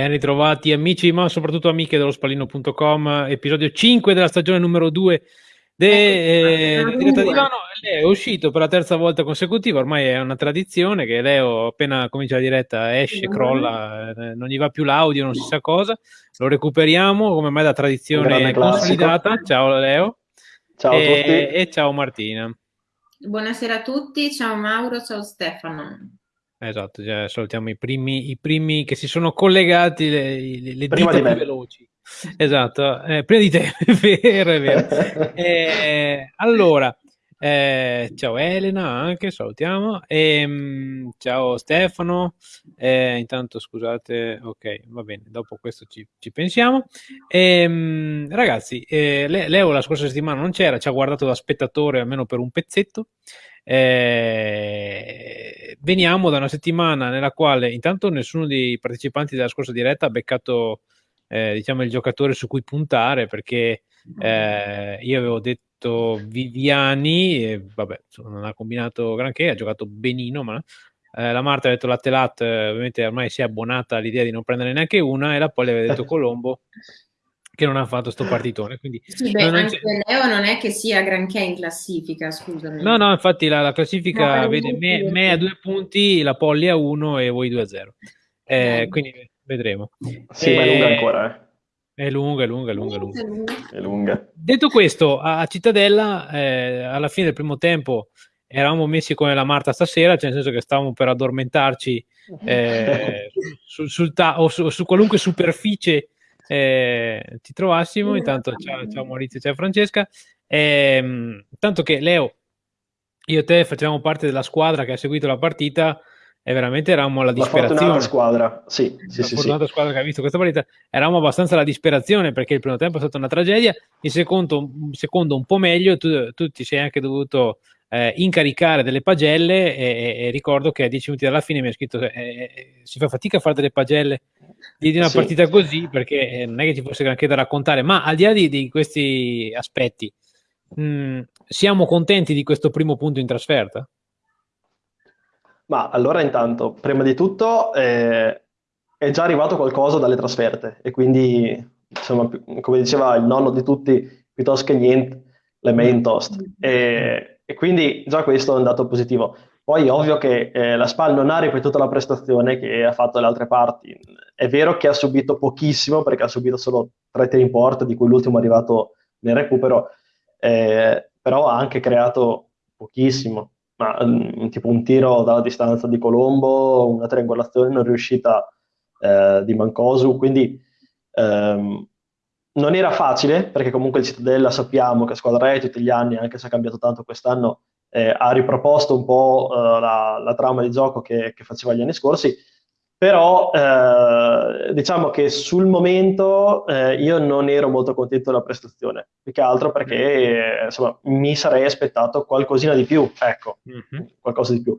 Ben ritrovati amici, ma soprattutto amiche dello spallino.com, episodio 5 della stagione numero 2 de, eh, diretta di Ivano. Leo è uscito per la terza volta consecutiva, ormai è una tradizione che Leo appena comincia la diretta esce, crolla, eh, non gli va più l'audio, non si sa cosa, lo recuperiamo come mai da tradizione consolidata. Ciao Leo. Ciao e, a tutti. E ciao Martina. Buonasera a tutti, ciao Mauro, ciao Stefano. Esatto, cioè, salutiamo i primi, i primi che si sono collegati, le, le, le dita più veloci. Esatto, eh, prima di te, è vero, è vero. Eh, allora, eh, ciao Elena anche, salutiamo. E, um, ciao Stefano. Eh, intanto scusate, ok, va bene, dopo questo ci, ci pensiamo. E, um, ragazzi, eh, Leo la scorsa settimana non c'era, ci ha guardato da spettatore almeno per un pezzetto. Eh, veniamo da una settimana nella quale intanto nessuno dei partecipanti della scorsa diretta ha beccato eh, diciamo il giocatore su cui puntare perché eh, io avevo detto Viviani e vabbè non ha combinato granché ha giocato benino ma eh, la Marta ha detto Latte Latte ovviamente ormai si è abbonata all'idea di non prendere neanche una e la Poli aveva detto Colombo che non ha fatto sto partitone. Quindi sì, beh, anche c'è... Leo non è che sia granché in classifica, scusami. No, no, infatti la, la classifica no, vede me, me, a due punti, la Polli a uno e voi due a zero. Eh, quindi vedremo. Sì, eh, ma è lunga ancora, eh. È lunga, è lunga, è lunga, è lunga. È lunga. Detto questo, a Cittadella, eh, alla fine del primo tempo, eravamo messi come la Marta stasera, cioè nel senso che stavamo per addormentarci eh, sul, sul ta- o su, su qualunque superficie eh, ti trovassimo. Intanto ciao, ciao Maurizio, ciao Francesca. Eh, tanto che Leo, io e te facevamo parte della squadra che ha seguito la partita e veramente eravamo alla disperazione. La squadra, sì, sì, la sì, fortunata sì. squadra che ha visto questa partita, eravamo abbastanza alla disperazione perché il primo tempo è stata una tragedia, il secondo, secondo un po' meglio, tu, tu ti sei anche dovuto eh, incaricare delle pagelle e, e, ricordo che a dieci minuti dalla fine mi ha scritto eh, eh, si fa fatica a fare delle pagelle di una sì. partita così perché eh, non è che ci fosse granché da raccontare, ma al di là di, di questi aspetti, mh, siamo contenti di questo primo punto in trasferta? Ma allora intanto, prima di tutto, eh, è già arrivato qualcosa dalle trasferte e quindi, insomma, come diceva il nonno di tutti, piuttosto che niente, le main toast. E, e quindi già questo è un dato positivo. Poi è ovvio che eh, la SPAL non ha ripetuto la prestazione che ha fatto le altre parti. È vero che ha subito pochissimo perché ha subito solo tre tiri in porta, di cui l'ultimo è arrivato nel recupero, eh, però ha anche creato pochissimo. Ma, um, tipo un tiro dalla distanza di Colombo, una triangolazione non riuscita eh, di Mancosu, quindi ehm, non era facile, perché comunque il Cittadella sappiamo che squadra è tutti gli anni, anche se ha cambiato tanto quest'anno, eh, ha riproposto un po' uh, la, la, trama di gioco che, che, faceva gli anni scorsi, però eh, diciamo che sul momento eh, io non ero molto contento della prestazione, più che altro perché eh, insomma, mi sarei aspettato qualcosina di più, ecco, mm-hmm. qualcosa di più.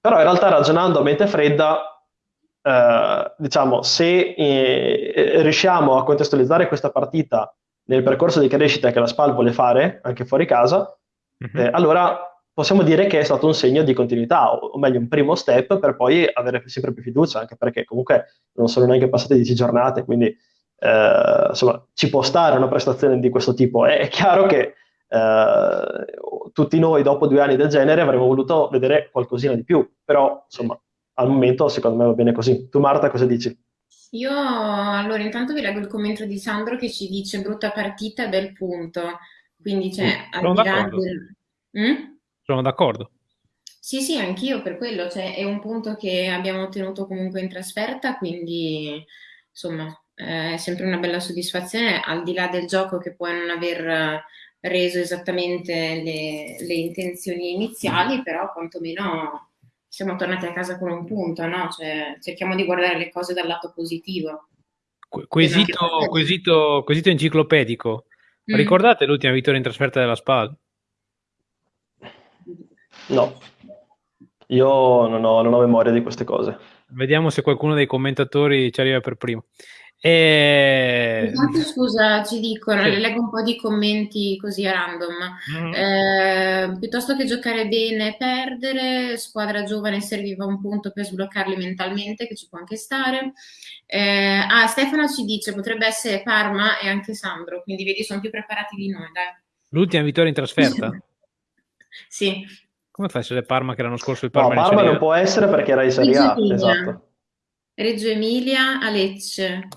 Però in realtà ragionando a mente fredda, eh, diciamo, se eh, riusciamo a contestualizzare questa partita nel percorso di crescita che la SPAL vuole fare, anche fuori casa, mm-hmm. eh, allora possiamo dire che è stato un segno di continuità, o, o, meglio un primo step per poi avere sempre più fiducia, anche perché comunque non sono neanche passate 10 giornate, quindi eh, insomma ci può stare una prestazione di questo tipo. È, è chiaro che eh, tutti noi dopo due anni del genere avremmo voluto vedere qualcosina di più, però insomma al momento secondo me va bene così. Tu Marta cosa dici? Io allora intanto vi leggo il commento di Sandro che ci dice brutta partita, bel punto. Quindi c'è mm, al di là del... Mm? Sono d'accordo. Sì, sì, anch'io per quello, cioè, è un punto che abbiamo ottenuto comunque in trasferta, quindi insomma è sempre una bella soddisfazione, al di là del gioco che può non aver reso esattamente le, le intenzioni iniziali, però quantomeno siamo tornati a casa con un punto, no? Cioè, cerchiamo di guardare le cose dal lato positivo. Quesito, quesito, quesito enciclopedico. Mm. Ricordate l'ultima vittoria in trasferta della SPAL? No, io non ho, non ho, memoria di queste cose. Vediamo se qualcuno dei commentatori ci arriva per primo. E... Intanto, scusa, ci dicono, sì. leggo un po' di commenti così a random. Mm. Eh, piuttosto che giocare bene e perdere, squadra giovane serviva un punto per sbloccarli mentalmente, che ci può anche stare. Eh, ah, Stefano ci dice potrebbe essere Parma e anche Sandro, quindi vedi sono più preparati di noi, dai. L'ultima vittoria in trasferta? sì. Come fa a essere Parma che l'anno scorso il Parma, no, Parma non può essere perché era in Serie A, esatto. Reggio Emilia a Lecce.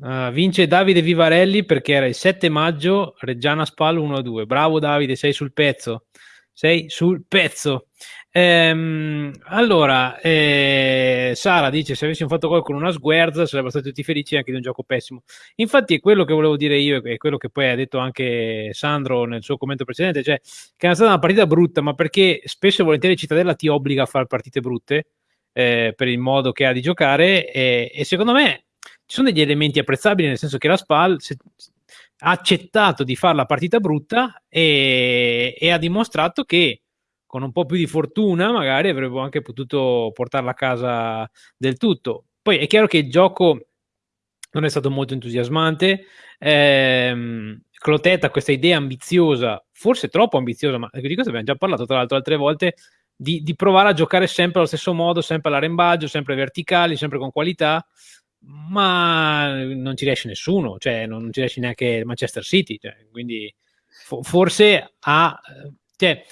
Uh, vince Davide Vivarelli perché era il 7 maggio, Reggiana Spal 1-2. Bravo Davide, sei sul pezzo. Sei sul pezzo. Ehm, allora, eh, Sara dice: Se avessimo fatto gol con una sguerza, sarebbero stati tutti felici anche di un gioco pessimo. Infatti, è quello che volevo dire io, e quello che poi ha detto anche Sandro nel suo commento precedente: cioè che è stata una partita brutta, ma perché spesso e volentieri Cittadella ti obbliga a fare partite brutte eh, per il modo che ha di giocare. E, e secondo me ci sono degli elementi apprezzabili, nel senso che la SPAL se, ha accettato di fare la partita brutta e, e, ha dimostrato che con un po' più di fortuna magari avrebbe anche potuto portarla a casa del tutto. Poi è chiaro che il gioco non è stato molto entusiasmante. Eh, Clotet ha questa idea ambiziosa, forse troppo ambiziosa, ma di questo abbiamo già parlato tra l'altro altre volte, di, di provare a giocare sempre allo stesso modo, sempre all'arrembaggio, sempre verticali, sempre con qualità ma non ci riesce nessuno, cioè non ci riesce neanche Manchester City, cioè, quindi fo- forse ha, cioè,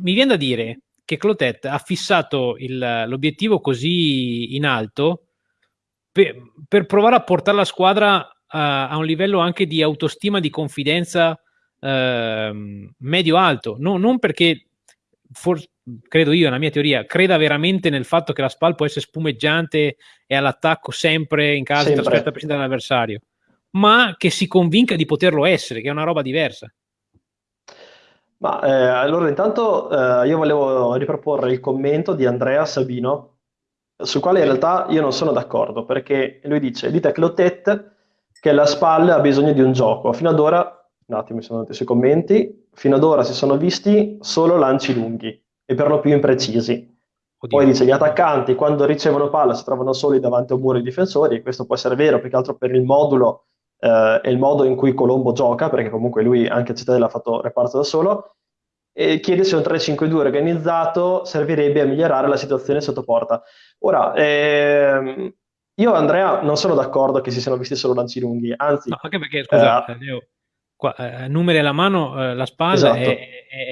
mi viene da dire che Clotet ha fissato il, l'obiettivo così in alto per, per, provare a portare la squadra a, a un livello anche di autostima, di confidenza eh, medio-alto, no, non perché for- credo io, nella mia teoria, creda veramente nel fatto che la SPAL può essere spumeggiante e all'attacco sempre in caso sempre. di trasferta presente dall'avversario, ma che si convinca di poterlo essere, che è una roba diversa. Ma eh, allora intanto eh, io volevo riproporre il commento di Andrea Sabino, sul quale in realtà io non sono d'accordo, perché lui dice, dite a Clotet che la SPAL ha bisogno di un gioco. Fino ad ora, un attimo mi sono andati sui commenti, fino ad ora si sono visti solo lanci lunghi e per lo più imprecisi. Oddio. Poi dice gli attaccanti quando ricevono palla si trovano soli davanti a un muro di difensori, e questo può essere vero più che altro per il modulo eh, e il modo in cui Colombo gioca, perché comunque lui anche a Cittadella ha fatto reparto da solo, e chiede se un 3-5-2 organizzato servirebbe a migliorare la situazione sotto porta. Ora, ehm, io Andrea non sono d'accordo che si siano visti solo lanci lunghi, anzi... No, anche perché, scusa, eh, Leo, qua, eh, numeri alla mano, eh, la spalla esatto. è,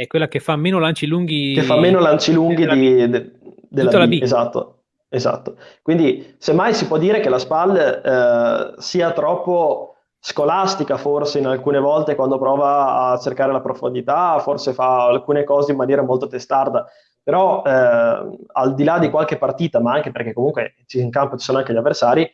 è, quella che fa meno lanci lunghi. Che fa meno lanci lunghi di, de, della Tutta B. B. Esatto, esatto. Quindi semmai si può dire che la spalla eh, sia troppo scolastica forse in alcune volte quando prova a cercare la profondità, forse fa alcune cose in maniera molto testarda, però eh, al di là di qualche partita, ma anche perché comunque in campo ci sono anche gli avversari,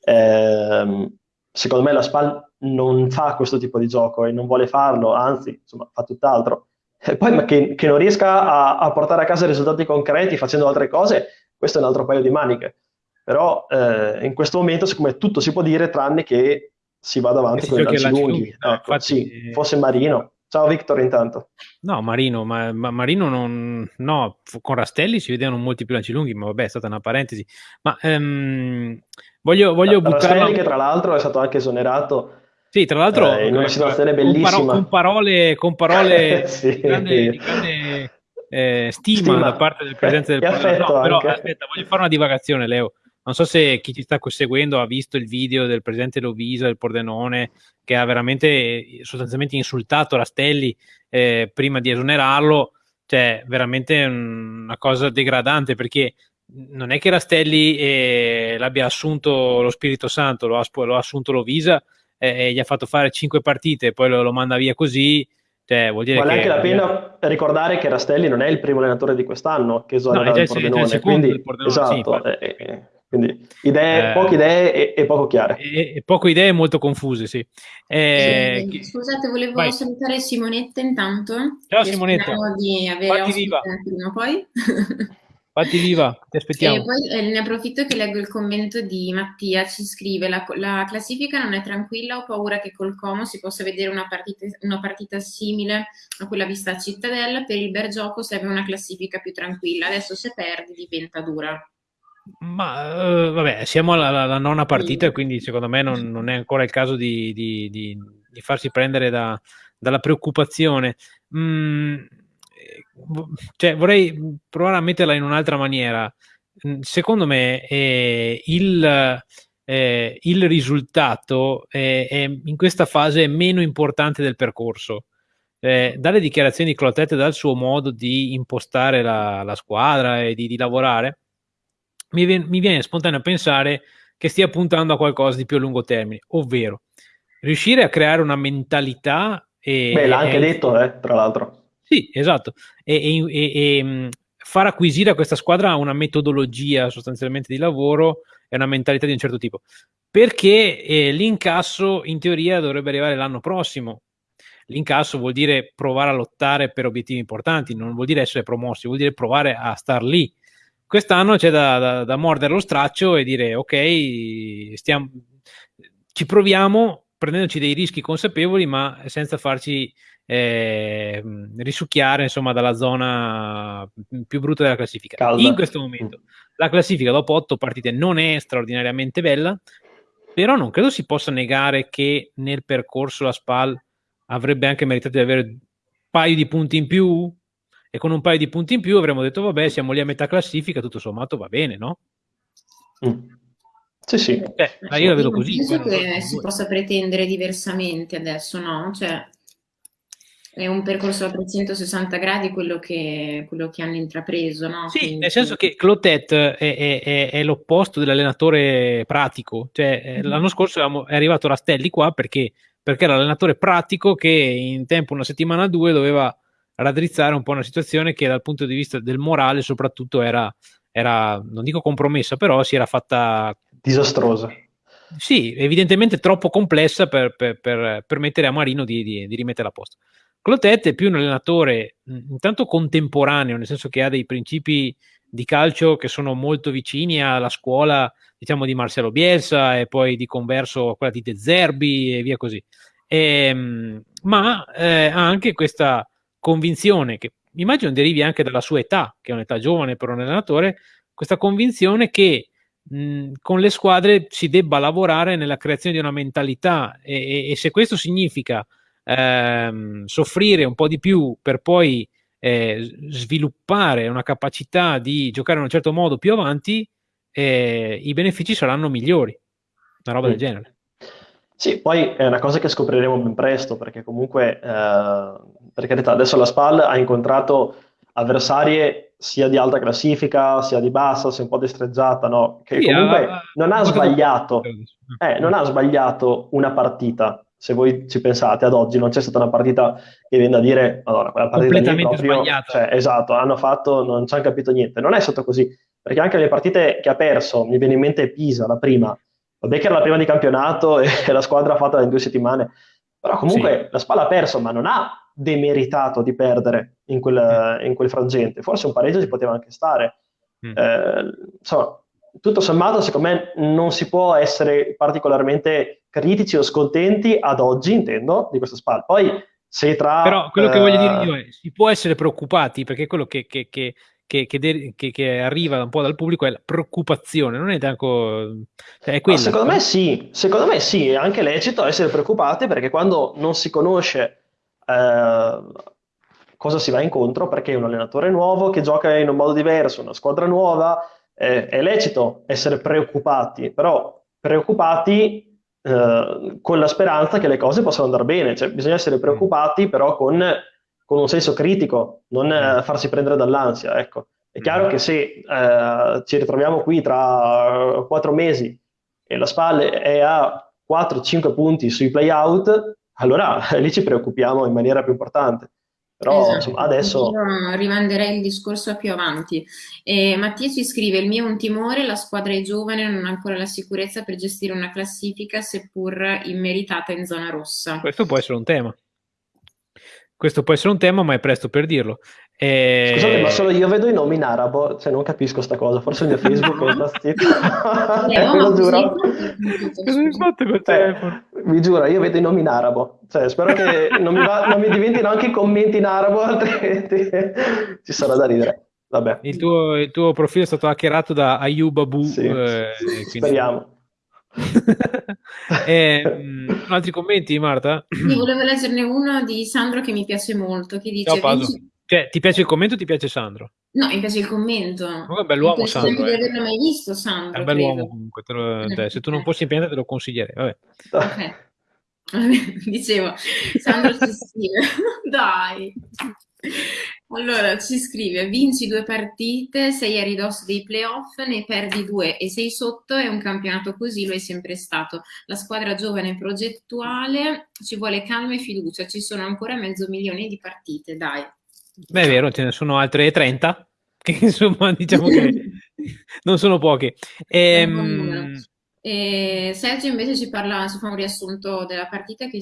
eh, secondo me la SPAL non fa questo tipo di gioco e non vuole farlo, anzi, insomma, fa tutt'altro. E poi ma che, che non riesca a, a, portare a casa risultati concreti facendo altre cose, questo è un altro paio di maniche. Però eh, in questo momento, siccome tutto si può dire, tranne che si vada avanti con i lanci lunghi. lunghi. Ecco, infatti, sì, fosse Marino. Ciao Victor intanto. No, Marino, ma, ma, Marino non... No, con Rastelli si vedevano molti più lanci lunghi, ma vabbè, è stata una parentesi. Ma um, voglio, voglio buttare... Rastelli che tra l'altro è stato anche esonerato sì, tra l'altro eh, una situazione bellissima. Con, paro- con parole, con parole sì. di grande, di grande eh, stima, stima, da parte del presidente del Parlamento. No, però aspetta, voglio fare una divagazione, Leo. Non so se chi ci sta seguendo ha visto il video del presidente Lovisa del Pordenone che ha veramente sostanzialmente insultato Rastelli eh, prima di esonerarlo, cioè veramente una cosa degradante perché non è che Rastelli eh, l'abbia assunto lo Spirito Santo, lo ha, lo ha assunto Lovisa e, e, gli ha fatto fare cinque partite e poi lo, lo manda via così. Cioè, vuol dire Vale che, anche la pena ricordare che Rastelli non è il primo allenatore di quest'anno che esonera no, il Pordenone, quindi, Pordenone, esatto, sì, eh, eh, quindi idee, eh, poche idee e, e, poco chiare. E, e poche idee molto confuse, sì. Eh, sì scusate, volevo vai. salutare Simonetta intanto. Ciao Simonetta. di avere ospite prima o poi. Fatti viva, ti aspettiamo. E poi eh, ne approfitto che leggo il commento di Mattia, ci scrive la, la, classifica non è tranquilla, ho paura che col Como si possa vedere una partita, una partita simile a quella vista a Cittadella, per il bel gioco serve una classifica più tranquilla, adesso se perdi diventa dura. Ma uh, vabbè, siamo alla, alla nona partita, quindi secondo me non, non, è ancora il caso di, di, di, di farsi prendere da, dalla preoccupazione. Mm, cioè, vorrei provare a metterla in un'altra maniera. Mm, secondo me eh, il, eh, il, risultato è, è, in questa fase è meno importante del percorso. Eh, dalle dichiarazioni di Clotet e dal suo modo di impostare la, la squadra e di, di lavorare, mi viene, mi viene spontaneo pensare che stia puntando a qualcosa di più a lungo termine, ovvero riuscire a creare una mentalità. E, Beh, l'ha anche e, detto, eh, tra l'altro. Sì, esatto. E, e, e, far acquisire a questa squadra una metodologia sostanzialmente di lavoro e una mentalità di un certo tipo. Perché eh, l'incasso in teoria dovrebbe arrivare l'anno prossimo. L'incasso vuol dire provare a lottare per obiettivi importanti, non vuol dire essere promossi, vuol dire provare a star lì Quest'anno c'è da, da, da, mordere lo straccio e dire ok, stiamo, ci proviamo prendendoci dei rischi consapevoli ma senza farci eh, risucchiare insomma dalla zona più brutta della classifica. Calda. In questo momento la classifica dopo otto partite non è straordinariamente bella, però non credo si possa negare che nel percorso la SPAL avrebbe anche meritato di avere un paio di punti in più, e con un paio di punti in più avremmo detto vabbè siamo lì a metà classifica, tutto sommato va bene, no? Mm. Sì, sì. Eh, ma io la vedo così. Penso che si possa pretendere diversamente adesso, no? Cioè, è un percorso a 360 gradi quello che, quello che hanno intrapreso, no? Sì, Quindi... nel senso che Clotet è, è, è, è l'opposto dell'allenatore pratico. Cioè, mm-hmm. l'anno scorso è arrivato Rastelli qua perché, perché era l'allenatore pratico che in tempo una settimana o due doveva raddrizzare un po' una situazione che dal punto di vista del morale soprattutto era, era non dico compromessa, però si era fatta... Disastrosa. Sì, evidentemente troppo complessa per, per, per permettere a Marino di, di, di rimettere a posto. Clotet è più un allenatore intanto contemporaneo, nel senso che ha dei principi di calcio che sono molto vicini alla scuola, diciamo, di Marcelo Bielsa e poi di converso a quella di De Zerbi e via così. E, ehm, ma eh, ha anche questa convinzione che immagino derivi anche dalla sua età, che è un'età giovane per un allenatore, questa convinzione che mh, con le squadre si debba lavorare nella creazione di una mentalità e, e, e se questo significa ehm, soffrire un po' di più per poi eh, sviluppare una capacità di giocare in un certo modo più avanti, eh, i benefici saranno migliori, una roba mm. del genere. Sì, poi è una cosa che scopriremo ben presto, perché comunque, eh, per carità, adesso la SPAL ha incontrato avversarie sia di alta classifica, sia di bassa, sia un po' destreggiata, no? Che sì, comunque uh, non ha sbagliato, eh, non ha sbagliato una partita, se voi ci pensate, ad oggi non c'è stata una partita che viene da dire, allora, quella partita lì proprio, sbagliata. Cioè, esatto, hanno fatto, non ci hanno capito niente. Non è stato così, perché anche le partite che ha perso, mi viene in mente Pisa, la prima, Vabbè che era la prima di campionato e la squadra fatta in due settimane, però comunque sì. la Spalla ha perso, ma non ha demeritato di perdere in quel, in quel frangente. Forse un pareggio ci poteva anche stare. Mm. Eh, insomma, tutto sommato, secondo me non si può essere particolarmente critici o scontenti ad oggi, intendo, di questa Spalla. Poi se tra... Però quello che voglio dire io è, si può essere preoccupati, perché quello che, che, che che, che, che, arriva un po' dal pubblico è la preoccupazione, non è tanto... Cioè è quella, secondo me sì, secondo me sì, è anche lecito essere preoccupati perché quando non si conosce eh, cosa si va incontro, perché è un allenatore nuovo che gioca in un modo diverso, una squadra nuova, eh, è lecito essere preoccupati, però preoccupati eh, con la speranza che le cose possano andare bene, cioè bisogna essere preoccupati però con con un senso critico, non eh, mm. farsi prendere dall'ansia. Ecco. È chiaro mm. che se eh, ci ritroviamo qui tra quattro mesi e la SPAL è a 4-5 punti sui play-out, allora lì ci preoccupiamo in maniera più importante. Però esatto. insomma, adesso... Io rimanderei il discorso più avanti. Eh, Mattia ci scrive, il mio è un timore, la squadra è giovane, non ha ancora la sicurezza per gestire una classifica, seppur immeritata in zona rossa. Questo può essere un tema. Questo può essere un tema, ma è presto per dirlo. E... Scusate, ma solo io vedo i nomi in arabo, cioè non capisco sta cosa, forse il mio Facebook è impazzito. eh, lo giuro. Cosa hai fatto col telefono? Eh, vi giuro, io vedo i nomi in arabo, cioè spero che non mi, va, non mi diventino anche i commenti in arabo, altrimenti ci sarà da ridere. vabbè. Il tuo, il tuo, profilo è stato hackerato da Ayub Abu. Sì. Eh, Speriamo. e, mh, mm, altri commenti, Marta? Io volevo leggerne uno di Sandro che mi piace molto, che dice... Ciao, cioè, ti piace il commento o ti piace Sandro? No, mi piace il commento. Oh, è un bell'uomo Sandro. Non eh. di averlo mai visto Sandro. È un bell'uomo comunque. Lo, cioè, se tu non fossi impiantato te lo consiglierei. Vabbè. Okay. Dicevo, Sandro ci scrive, dai. Allora, ci scrive, vinci due partite, sei a ridosso dei playoff, ne perdi due e sei sotto, è un campionato così, lo è sempre stato. La squadra giovane e progettuale, ci vuole calma e fiducia, ci sono ancora mezzo milione di partite, dai. Beh, è vero, ce ne sono altre 30, che insomma diciamo che non sono poche. Ehm, e Sergio invece ci parla, ci fa un riassunto della partita che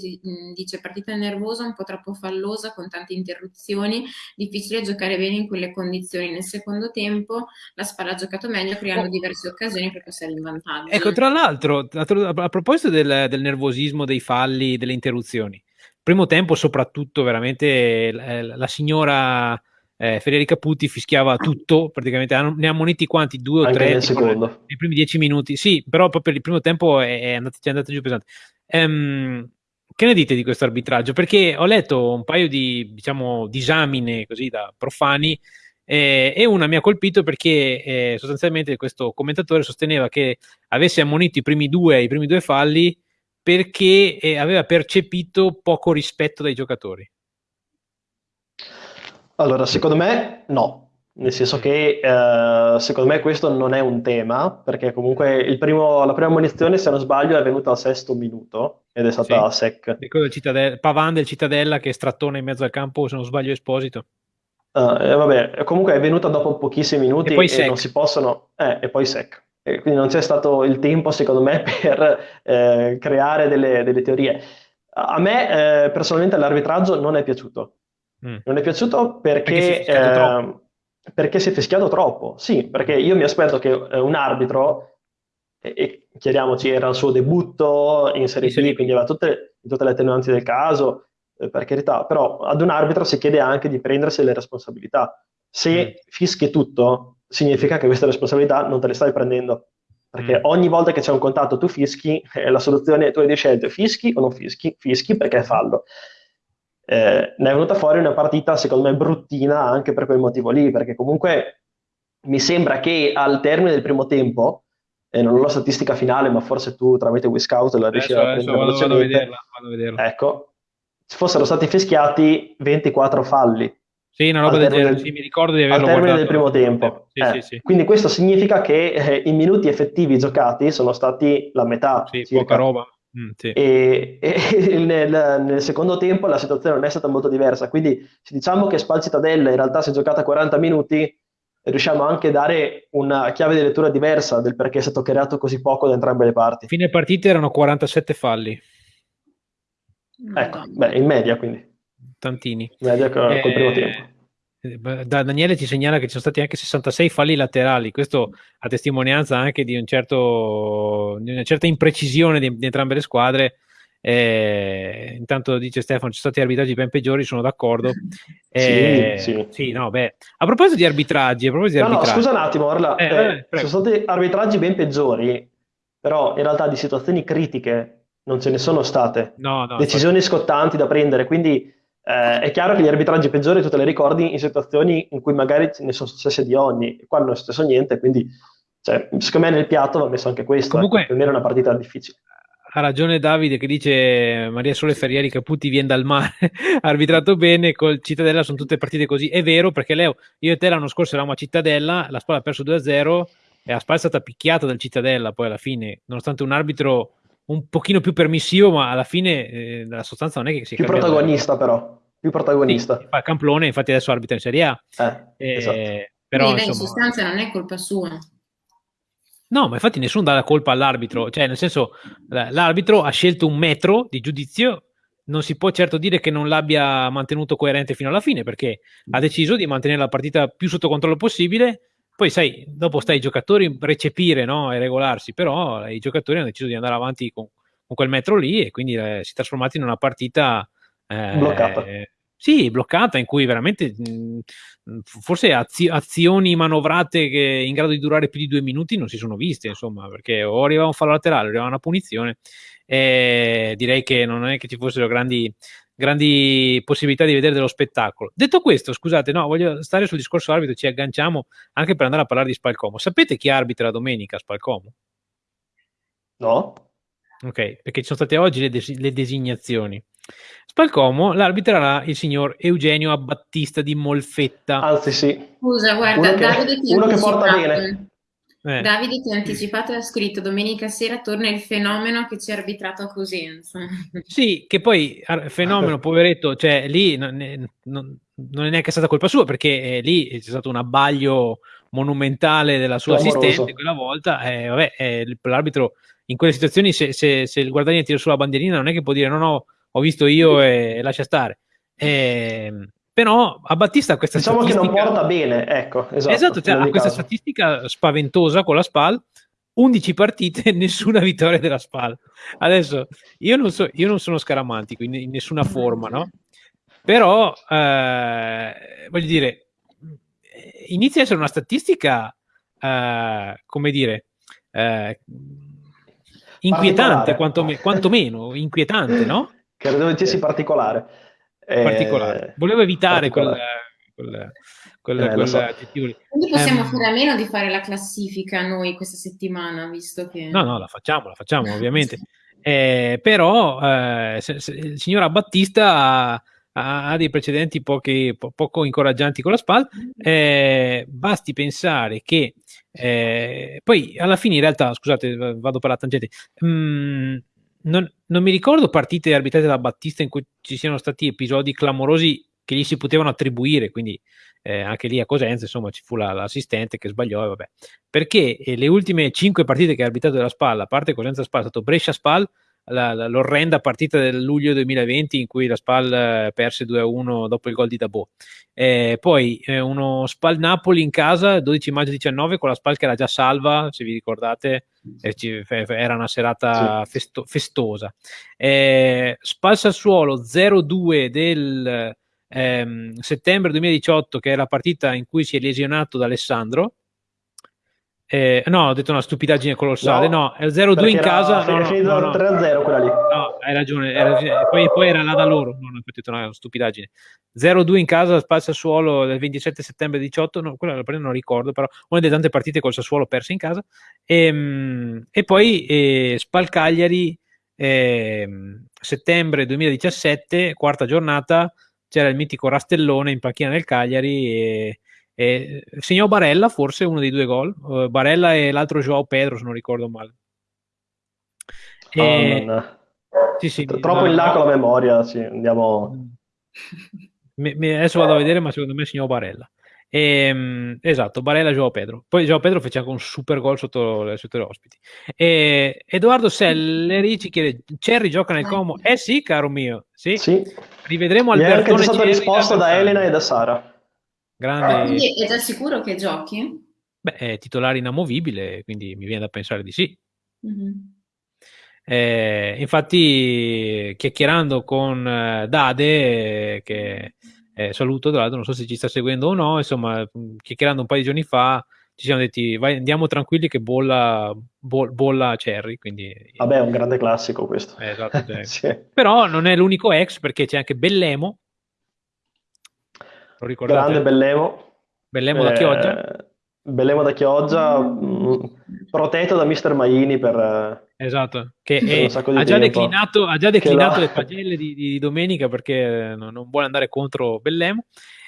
dice partita nervosa, un po' troppo fallosa, con tante interruzioni, difficile giocare bene in quelle condizioni. Nel secondo tempo la Spalla ha giocato meglio, creando oh. diverse occasioni per passare in vantaggio. Ecco, tra l'altro, a proposito del, del nervosismo, dei falli, delle interruzioni, primo tempo soprattutto veramente la, la signora eh, Federica Putti fischiava tutto, praticamente ne ha moniti quanti? Due o Anche tre? Nel secondo. Nei primi dieci minuti, sì, però proprio il primo tempo è, è andato, è andato giù pesante. Um, che ne dite di questo arbitraggio? Perché ho letto un paio di, diciamo, disamine così da profani eh, e una mi ha colpito perché eh, sostanzialmente questo commentatore sosteneva che avesse ammonito i primi due, i primi due falli perché eh, aveva percepito poco rispetto dai giocatori. Allora, secondo me no, nel senso che eh, secondo me questo non è un tema, perché comunque primo, la prima munizione, se non sbaglio, è venuta al sesto minuto ed è stata sì. sec. Del Cittadella, Pavan del Cittadella che strattona in mezzo al campo, se non sbaglio, Esposito. Uh, eh, vabbè, comunque è venuta dopo pochissimi minuti e, e non si possono... Eh, e poi sec. E quindi non c'è stato il tempo, secondo me, per eh, creare delle, delle, teorie. A me eh, personalmente l'arbitraggio non è piaciuto Mm. Non è piaciuto perché, perché, si eh, perché, si è fischiato troppo. Sì, perché io mi aspetto che eh, un arbitro, e, e, chiariamoci, era il suo debutto in Serie B, quindi aveva tutte, tutte le attenuanti del caso, eh, per carità, però ad un arbitro si chiede anche di prendersi le responsabilità. Se mm. fischi tutto, significa che queste responsabilità non te le stai prendendo. Perché mm. ogni volta che c'è un contatto tu fischi, eh, la soluzione, tu hai di scelte, fischi o non fischi? Fischi perché è fallo eh, ne è venuta fuori una partita secondo me bruttina anche per quel motivo lì, perché comunque mi sembra che al termine del primo tempo, e non ho la statistica finale, ma forse tu tramite Wiscout la riesci a prendere vado, vado, a vederla, vado a vederla. Ecco, fossero stati fischiati 24 falli. Sì, una roba del genere, sì, mi ricordo di averlo Al termine del primo tempo. Sì, eh, sì, sì. Quindi questo significa che eh, i minuti effettivi giocati sono stati la metà. Sì, circa. poca roba. Mm, sì. E, e nel, nel, secondo tempo la situazione non è stata molto diversa, quindi se diciamo che Spal Cittadella in realtà si è giocata 40 minuti, riusciamo anche a dare una chiave di lettura diversa del perché è stato creato così poco da entrambe le parti. Fine partita erano 47 falli. Ecco, beh, in media quindi. Tantini. In media col, eh, col primo tempo. Eh, da Daniele ci segnala che ci sono stati anche 66 falli laterali, questo a testimonianza anche di, un certo, di una certa imprecisione di, di entrambe le squadre. Eh, intanto dice Stefano: ci sono stati arbitraggi ben peggiori, sono d'accordo. Eh, sì, sì. sì no, beh. A proposito di arbitraggi, a proposito di no, arbitraggi... no, scusa un attimo, Orla, eh, eh, sono stati arbitraggi ben peggiori, però in realtà di situazioni critiche non ce ne sono state. No, no, Decisioni infatti... scottanti da prendere, quindi eh, è chiaro che gli arbitraggi peggiori tu te li ricordi in situazioni in cui magari ne sono successe di ogni, qua non è successo niente, quindi cioè, secondo me nel piatto va messo anche questo, Comunque, ecco, per me era una partita difficile. Ha ragione Davide che dice Maria Sole Ferrieri Caputi viene dal mare, arbitrato bene, col Cittadella sono tutte partite così, è vero perché Leo, io e te l'anno scorso eravamo a Cittadella, la Spalla ha perso 2-0 e la Spalla è stata picchiata dal Cittadella poi alla fine, nonostante un arbitro un pochino più permissivo, ma alla fine eh, la sostanza non è che si più protagonista però, più protagonista. Sì, fa Camplone, infatti adesso arbitra in Serie A. Eh, eh, esatto. però, Quindi, insomma, in sostanza non è colpa sua. No, ma infatti nessuno dà la colpa all'arbitro, cioè nel senso l'arbitro ha scelto un metro di giudizio, non si può certo dire che non l'abbia mantenuto coerente fino alla fine perché ha deciso di mantenere la partita più sotto controllo possibile poi sai, dopo stai ai giocatori recepire no? e regolarsi, però i giocatori hanno deciso di andare avanti con, con quel metro lì e quindi eh, si è trasformato in una partita eh, bloccata. sì, bloccata, in cui veramente mh, forse azio- azioni manovrate che in grado di durare più di due minuti non si sono viste, insomma, perché o arrivava un fallo laterale o arrivava una punizione. E direi che non è che ci fossero grandi, grandi possibilità di vedere dello spettacolo. Detto questo, scusate, no, voglio stare sul discorso arbitro, ci agganciamo anche per andare a parlare di Spalcomo. Sapete chi arbitra domenica Spalcomo? No. Ok, perché ci sono state oggi le, des- le designazioni. Spalcomo l'arbitrerà il signor Eugenio Abbattista di Molfetta. Anzi, sì. Scusa, guarda, uno Davide che, ti uno che porta bene. Eh. Davide ti ha anticipato e ha scritto domenica sera torna il fenomeno che ci ha arbitrato a Cosenza. Sì, che poi fenomeno, poveretto, cioè lì non è, non, non è neanche stata colpa sua perché eh, lì c'è stato un abbaglio monumentale della sua Clamoroso. assistente quella volta. Eh, vabbè, eh, l'arbitro in quelle situazioni se, se, se il guardiani tira sulla bandierina non è che può dire no no ho visto io e, e lascia stare eh, però a Battista questa diciamo statistica che non porta bene ecco esatto, esatto cioè, ha questa statistica spaventosa con la SPAL 11 partite nessuna vittoria della SPAL adesso io non, so, io non sono scaramantico in, in nessuna forma no però eh, voglio dire inizia a essere una statistica eh, come dire eh, inquietante, quantomeno, quantomeno inquietante, no? Che sia particolare. Particolare. Eh, Volevo evitare quel, quel, quel, eh, quel so. Quindi possiamo um, fare a meno di fare la classifica noi questa settimana, visto che... No, no, la facciamo, la facciamo ovviamente. Eh, però eh, se, se, il signor Abbattista ha, ha dei precedenti pochi, po- poco incoraggianti con la SPAL. Eh, basti pensare che eh, poi alla fine, in realtà, scusate, vado per la tangente. Mm, non, non, mi ricordo partite arbitrate da Battista in cui ci siano stati episodi clamorosi che gli si potevano attribuire, quindi eh, anche lì a Cosenza, insomma, ci fu la, l'assistente che sbagliò, vabbè. Perché eh, le ultime cinque partite che ha arbitrato della Spalla, a parte Cosenza Spalla, è stato Brescia Spal, la, la, l'orrenda partita del luglio 2020 in cui la Spal eh, perse 2-1 dopo il gol di Dabò. Eh, poi eh, uno Spal Napoli in casa 12 maggio 19 con la Spal che era già salva, se vi ricordate, era una serata sì. festo, festosa. Eh, Spal Sassuolo 0-2 del ehm, settembre 2018 che è la partita in cui si è lesionato da Alessandro eh, no, ho detto una stupidaggine colossale. No, no è 0-2 in casa. Era, no, finito no, 3-0 quella lì. No, hai ragione. Era, poi, poi, era là da loro. Non ho detto una stupidaggine. 0-2 in casa, spazio Sassuolo del 27 settembre 18. No, quella la non ricordo, però una delle tante partite col Sassuolo perse in casa. E, ehm, e poi eh, Spal Cagliari, eh, settembre 2017, quarta giornata. C'era il mitico Rastellone in panchina del Cagliari. E, e segnò Barella, forse uno dei due gol. Uh, Barella e l'altro Joao Pedro, se non ricordo male. E... Oh, sì, sì, Troppo no, in là no. con la memoria, sì, andiamo... Mi, mi, adesso vado a vedere, ma secondo me segnò Barella. E, um, esatto, Barella e Joao Pedro. Poi Joao Pedro fece anche un super gol sotto, sotto le ospiti. E, Edoardo Selleri ci chiede: Cherry gioca nel Como? Eh sì, caro mio. Sì. sì. Rivedremo al Albertone. è anche stato risposto da Elena e da Sara. Grande... Quindi è già sicuro che giochi? Beh, è titolare inamovibile, quindi mi viene da pensare di sì. Mm-hmm. Eh, infatti, chiacchierando con eh, Dade, che eh, saluto, tra l'altro, non so se ci sta seguendo o no, insomma, chiacchierando un paio di giorni fa, ci siamo detti, vai, andiamo tranquilli che bolla, bo- bolla Cherry. Quindi... Vabbè, è un grande classico questo. Eh, esatto, cioè. sì. Però non è l'unico ex, perché c'è anche Bellemo, lo ricordate? Grande Bellemo. Bellemo da Chioggia? Eh, Bellemo da Chioggia, mh, mm, protetto da Mister Maini per... Eh, esatto, che è, ha, già declinato, ha, già declinato, le pagelle di, di, domenica perché non, non, vuole andare contro Bellemo.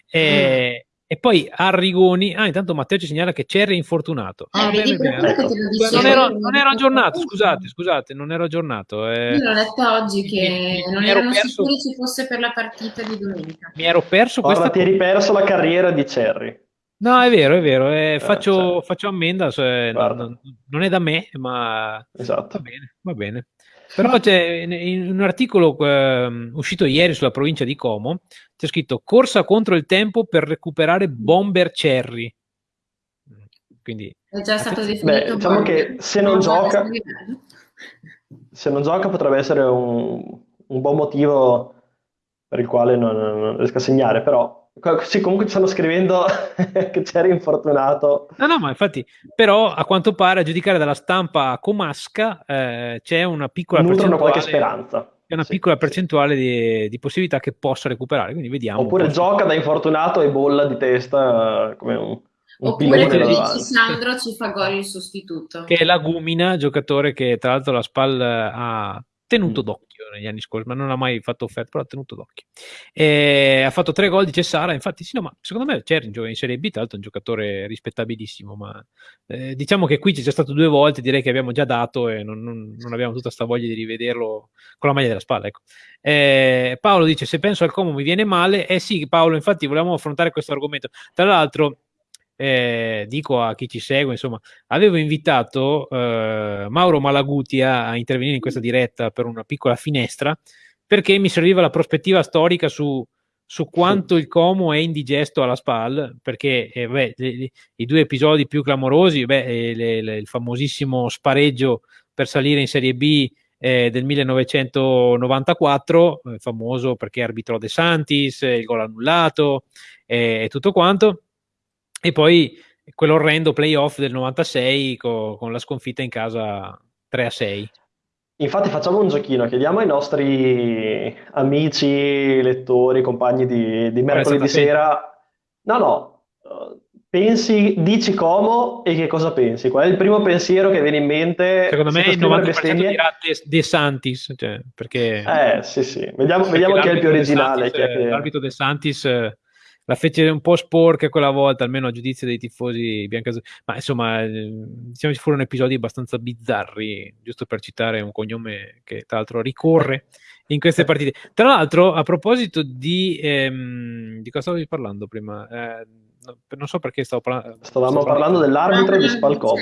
E, e poi Arrigoni, ah intanto Matteo ci segnala che Cerri è infortunato. Ah, eh, bene, bene. Ecco. Non, ero, non, ero, aggiornato, scusate, scusate, non ero aggiornato. Eh. Io l'ho letto oggi che mi, non mi erano perso... sicuri ci fosse per la partita di domenica. Mi ero perso Guarda, questa... ti eri perso la carriera di Cerri. No, è vero, è vero, eh, eh faccio, cioè. faccio, ammenda, cioè, non, non, è da me, ma esatto. va bene, va bene. Però c'è in un articolo eh, uscito ieri sulla provincia di Como, c'è scritto corsa contro il tempo per recuperare Bomber Cherry. Quindi, è già stato definito. Beh, diciamo che se non, gioca, se non gioca potrebbe essere un, un, buon motivo per il quale non, non riesca a segnare, però Sì, comunque ci stanno scrivendo che c'eri infortunato. No, no, ma infatti, però a quanto pare, a giudicare dalla stampa comasca, eh, c'è una piccola Nutrono qualche speranza. C'è una sì, piccola percentuale sì. di, di, possibilità che possa recuperare, quindi vediamo. Oppure gioca da infortunato e bolla di testa come un, un Oppure che dici Sandro ci fa gol il sostituto. Che è la Gumina, giocatore che tra l'altro la SPAL ha tenuto mm. d'occhio negli anni scorsi, ma non ha mai fatto offerta, però ha tenuto d'occhio. E ha fatto tre gol, dice Sara, infatti sì, no, ma secondo me c'è in Serie B, tra l'altro è un giocatore rispettabilissimo, ma eh, diciamo che qui c'è già stato due volte, direi che abbiamo già dato e non, non, non abbiamo tutta questa voglia di rivederlo con la maglia della spalla. Ecco. Eh, Paolo dice, se penso al Como mi viene male, eh sì Paolo, infatti volevamo affrontare questo argomento. Tra l'altro eh, dico a chi ci segue, insomma, avevo invitato eh, Mauro Malaguti a, intervenire in questa diretta per una piccola finestra perché mi serviva la prospettiva storica su, su quanto il Como è indigesto alla SPAL, perché eh, beh, le, i due episodi più clamorosi, beh, eh, le, le, il famosissimo spareggio per salire in Serie B eh, del 1994, eh, famoso perché arbitrò De Santis, il gol annullato e tutto quanto e poi quell'orrendo playoff del 96 co- con la sconfitta in casa 3 a 6. Infatti facciamo un giochino, chiediamo ai nostri amici, lettori, compagni di, di mercoledì sera, no no, pensi, dici Como e che cosa pensi? Qual è il primo pensiero che viene in mente? Secondo me il 90% bestemmie? dirà De, De Santis, cioè, perché... Eh sì sì, vediamo, vediamo chi è il più originale. Santis, che... L'arbitro De Santis la fece un po' sporca quella volta, almeno a giudizio dei tifosi biancazzurri. Ma insomma, eh, diciamo ci furono episodi abbastanza bizzarri, giusto per citare un cognome che tra l'altro ricorre in queste partite. Tra l'altro, a proposito di, ehm, di cosa stavi parlando prima? Eh, non so perché stavo parlando. Stavamo parlando dell'arbitro di Spalcomo.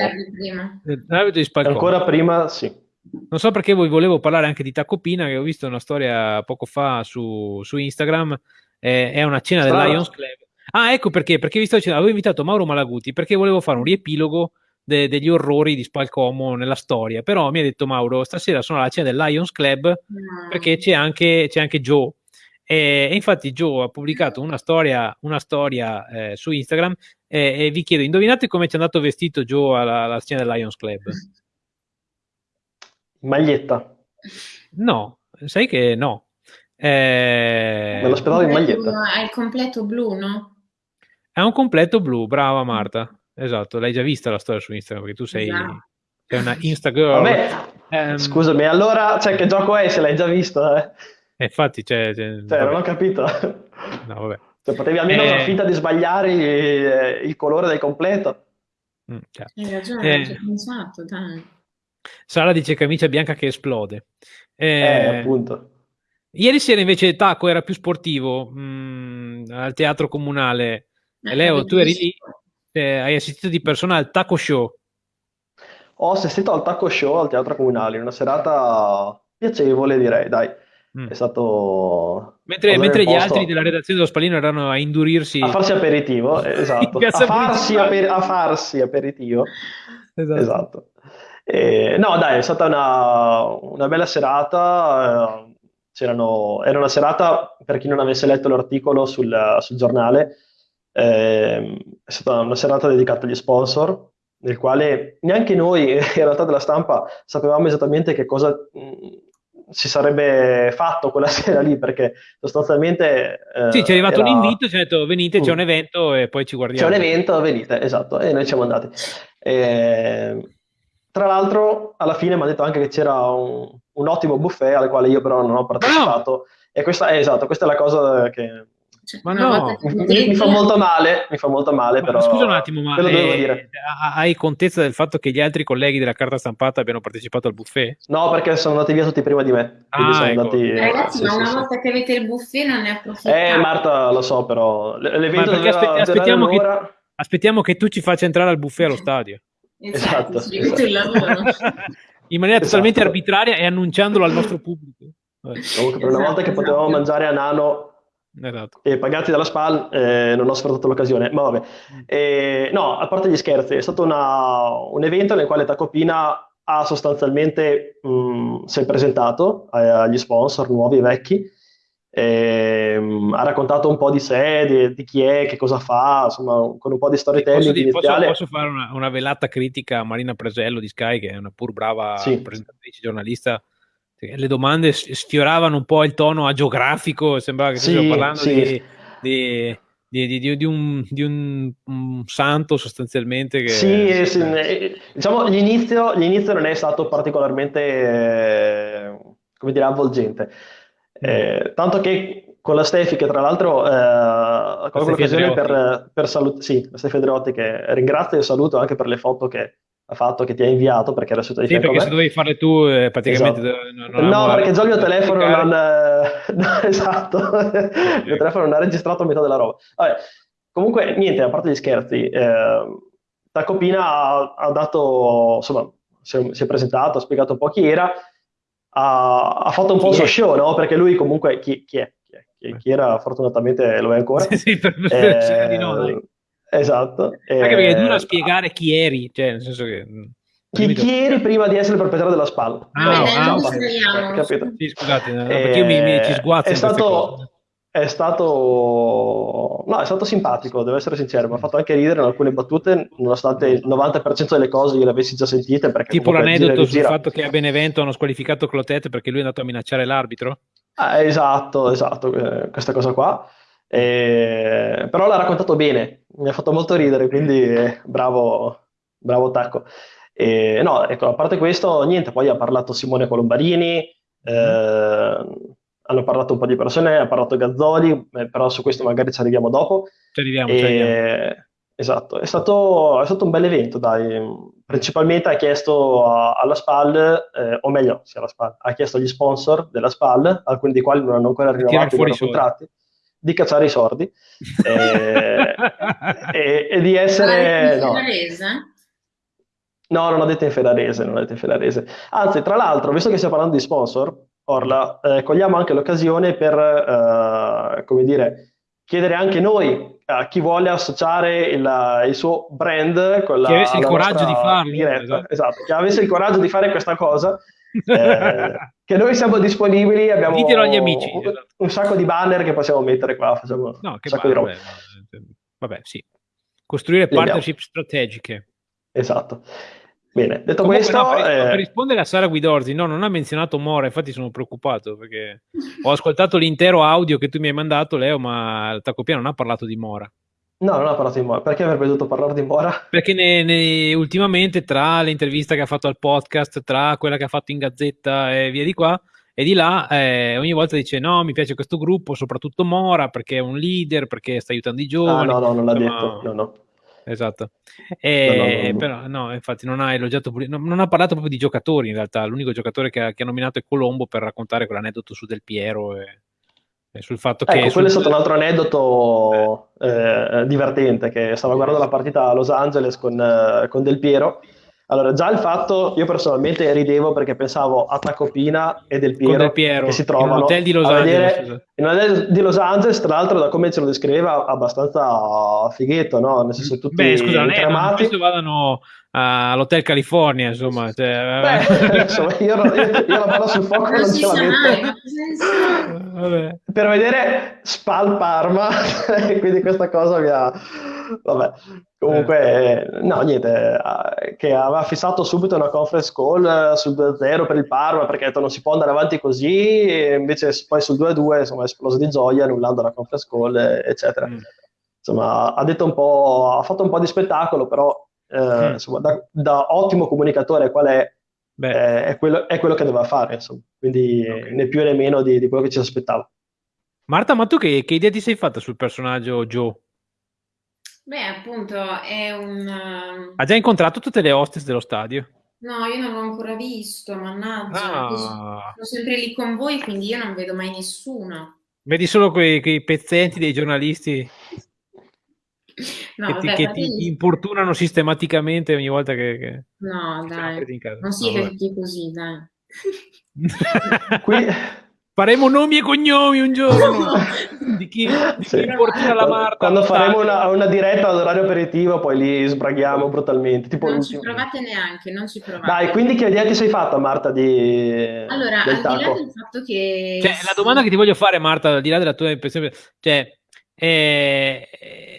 L'arbitro di Spalcomo. Ancora prima, sì. Non so perché voi volevo parlare anche di Tacopina, che ho visto una storia poco fa su, su Instagram eh, è una cena Strano. del Lions Club. Ah, ecco perché, perché vi sto dicendo, avevo invitato Mauro Malaguti perché volevo fare un riepilogo de- degli orrori di Spalcomo nella storia, però mi ha detto Mauro, stasera sono alla cena del Lions Club no. perché c'è anche, c'è anche Joe. E, e, infatti Joe ha pubblicato una storia, una storia eh, su Instagram e, e, vi chiedo, indovinate come ci è andato vestito Joe alla, alla cena del Lions Club? Maglietta. No, sai che no. Eh... Me lo speravo in maglietta. È il completo blu, no? È un completo blu, brava Marta. Esatto, l'hai già vista la storia su Instagram perché tu sei, esatto. sei una Instagirl. Vabbè, um, scusami, allora cioè, che gioco è se l'hai già visto? Eh? eh infatti, cioè, cioè, cioè non ho capito. No, vabbè. Cioè, potevi almeno eh... far finta di sbagliare il, eh, il colore del completo. Mm, certo. Hai ragione, eh... pensato, dai. Sara dice camicia bianca che esplode. Eh, eh appunto. Ieri sera invece Taco era più sportivo mh, mm, al teatro comunale. Eh, Leo, tu eri lì, eh, hai assistito di persona al Taco Show. Ho assistito al Taco Show al teatro comunale, una serata piacevole direi, dai. Mm. È stato... Mentre, mentre gli altri della redazione dello Spallino erano a indurirsi... A farsi aperitivo, eh, esatto. a, farsi aper- a, farsi aperitivo. Esatto. esatto. Eh, no, dai, è stata una, una bella serata. Eh, era una serata, per chi non avesse letto l'articolo sul, sul giornale, eh, è stata una serata dedicata agli sponsor, nel quale neanche noi, in realtà della stampa, sapevamo esattamente che cosa mh, si sarebbe fatto quella sera lì, perché sostanzialmente... Eh, sì, ci è arrivato era... un invito, ci ha detto venite, c'è un mm. evento e poi ci guardiamo. C'è un evento, venite, esatto, e noi siamo andati. Eh, tra l'altro, alla fine mi ha detto anche che c'era un, un, ottimo buffet al quale io però non ho partecipato. No. E questa è esatto, questa è la cosa che ma no, mi, mi, fa molto male, mi fa molto male, ma però. Scusa un attimo, ma eh, hai contezza del fatto che gli altri colleghi della carta stampata abbiano partecipato al buffet? No, perché sono andati via tutti prima di me. Ah, sono ecco. andati... Ragazzi, sì, ma una sì, volta sì. che avete il buffet non ne approfittate. Eh, Marta, lo so, però l'evento ma doveva, aspetti, aspettiamo, che, aspettiamo che tu ci faccia entrare al buffet allo stadio. Esatto, esatto. il lavoro. In maniera esatto. totalmente arbitraria e annunciandolo al nostro pubblico. Comunque, per una volta che esatto, potevamo mangiare a nano Esatto. E pagati dalla SPAL eh, non ho sfruttato l'occasione, ma vabbè. Mm. Eh, no, a parte gli scherzi, è stato una, un evento nel quale Tacopina ha sostanzialmente mh, si è presentato agli sponsor nuovi e vecchi ehm, ha raccontato un po' di sé, di, di, chi è, che cosa fa, insomma, con un po' di storytelling posso, posso, posso, fare una, una, velata critica a Marina Presello di Sky, che è una pur brava sì. presentatrice giornalista. Le domande sfioravano un po' il tono agiografico, sembrava che sì, parlando sì. di, di di, di, di, un, di un, un, santo sostanzialmente. Che, sì, sì eh, diciamo l'inizio, l'inizio, non è stato particolarmente, eh, come dire, avvolgente. Eh, tanto che con la Stefi, che tra l'altro eh, colgo l'occasione per, per salutare, sì, la Stefi Andreotti, che ringrazio e saluto anche per le foto che ha fatto, che ti ha inviato, perché era seduta di sì, perché se dovevi farle tu, eh, praticamente... Esatto. no, perché già il mio telefono non... no, esatto, il mio telefono non ha registrato metà della roba. Vabbè, comunque, niente, a parte gli scherzi, eh, Tacopina ha, ha dato, insomma, si è, si è presentato, ha spiegato un po' chi era, ha, ha fatto un po' il suo show, no? Perché lui comunque, chi, chi, è? chi, è? Chi, chi era? Fortunatamente lo è ancora. Sì, sì per, eh, di no, dai. Esatto. Anche perché è duro spiegare chi eri, cioè nel senso che... Mm, chi, chi eri prima di essere il proprietario della spalla? Ah, ah, ah capito? Sì, scusate, no, perché io mi, mi ci sguazzo è stato, è stato, no, è stato simpatico, devo essere sincero, mi ha fatto anche ridere in alcune battute, nonostante il 90% delle cose io le avessi già sentite. tipo l'aneddoto sul fatto che a Benevento hanno squalificato Clotet perché lui è andato a minacciare l'arbitro? Ah, esatto, esatto, eh, questa cosa qua. Eh, però l'ha raccontato bene, mi ha fatto molto ridere, quindi eh, bravo, bravo Tacco. Eh, no, ecco, a parte questo, niente, poi ha parlato Simone Colombarini, eh, hanno parlato un po' di persone, ha parlato Gazzoli, eh, però su questo magari ci arriviamo dopo. Ci arriviamo, ci arriviamo. Esatto, è stato, è stato, un bel evento, dai. Principalmente ha chiesto a, alla SPAL, eh, o meglio, sì, alla SPAL, ha chiesto agli sponsor della SPAL, alcuni dei quali non hanno ancora rinnovato i contratti di cacciare i sordi eh, e, e, di essere... No. no, non ho detto in ferrarese, non ho detto in ferrarese. Anzi, tra l'altro, visto che stiamo parlando di sponsor, Orla, eh, cogliamo anche l'occasione per, eh, come dire, chiedere anche noi a chi vuole associare il, il suo brand con la, che avesse il coraggio di farlo esatto. esatto. che avesse il coraggio di fare questa cosa eh, che noi siamo disponibili, abbiamo agli amici, un, esatto. un, sacco di banner che possiamo mettere qua, facciamo no, un sacco di roba. Vabbè, vabbè, sì. Costruire partnership strategiche. Esatto. Bene, detto Comunque, questo... No, per, eh... per, rispondere a Sara Guidorzi, no, non ha menzionato Mora, infatti sono preoccupato perché ho ascoltato l'intero audio che tu mi hai mandato, Leo, ma Tacopia non ha parlato di Mora. No, non ha parlato di Mora. Perché avrebbe dovuto parlare di Mora? Perché ne, ne, ultimamente tra l'intervista che ha fatto al podcast, tra quella che ha fatto in Gazzetta e via di qua e di là, eh, ogni volta dice no, mi piace questo gruppo, soprattutto Mora, perché è un leader, perché sta aiutando i giovani. Ah, no, no, non l'ha Insomma, detto. No, no. Esatto. E, no, no, no, però no, infatti non ha elogiato, non ha parlato proprio di giocatori in realtà, l'unico giocatore che ha, che ha nominato è Colombo per raccontare quell'aneddoto su Del Piero e sul fatto che... Ecco, quello è stato un altro aneddoto eh, divertente, che stavo guardando la partita a Los Angeles con, eh, con Del Piero. Allora, già il fatto, io personalmente ridevo perché pensavo a Tacopina e Del Piero, Del Piero che si trovano in un hotel di Los Angeles. In un hotel di Los Angeles, tra l'altro, da come ce lo descriveva, abbastanza fighetto, no? Nel senso, tutti Beh, scusa, non è, non vadano all'Hotel California, insomma. Cioè, Beh, insomma io, io, io la mano sul fuoco non, non ce la metto. Per vedere Spal Parma, quindi questa cosa mi ha... Vabbè, comunque, eh. no, niente, eh, che aveva fissato subito una conference call eh, sul 2-0 per il Parma, perché detto non si può andare avanti così, e invece poi sul 2-2 insomma è esploso di gioia annullando la conference call, eccetera. Mm. Insomma, ha detto un po', ha fatto un po' di spettacolo, però eh, mm. insomma, da, da, ottimo comunicatore qual è, eh, è, quello, è, quello, che doveva fare, insomma. quindi okay. né più né meno di, di, quello che ci aspettava. Marta, ma tu che, che idea ti sei fatta sul personaggio Joe? Beh, appunto, è un... Um, ha già incontrato tutte le hostess dello stadio? No, io non l'ho ancora visto, mannaggia. Ah. Sono sempre lì con voi, quindi io non vedo mai nessuno. Vedi solo quei, quei pezzenti dei giornalisti no, che, vabbè, ti, che ti, importunano sistematicamente ogni volta che, che no dai non siete no, tutti così dai qui, faremo nomi e cognomi un giorno di chi, di sì. chi porterà la Marta. Quando faremo una, una, diretta all'orario aperitivo, poi li sbraghiamo brutalmente. Tipo non ci provate neanche, non ci provate. Dai, quindi che idea ti sei fatta, Marta? Di... Allora, al taco? di là del fatto che. Cioè, la domanda che ti voglio fare, Marta, al di là della tua impressione, cioè, è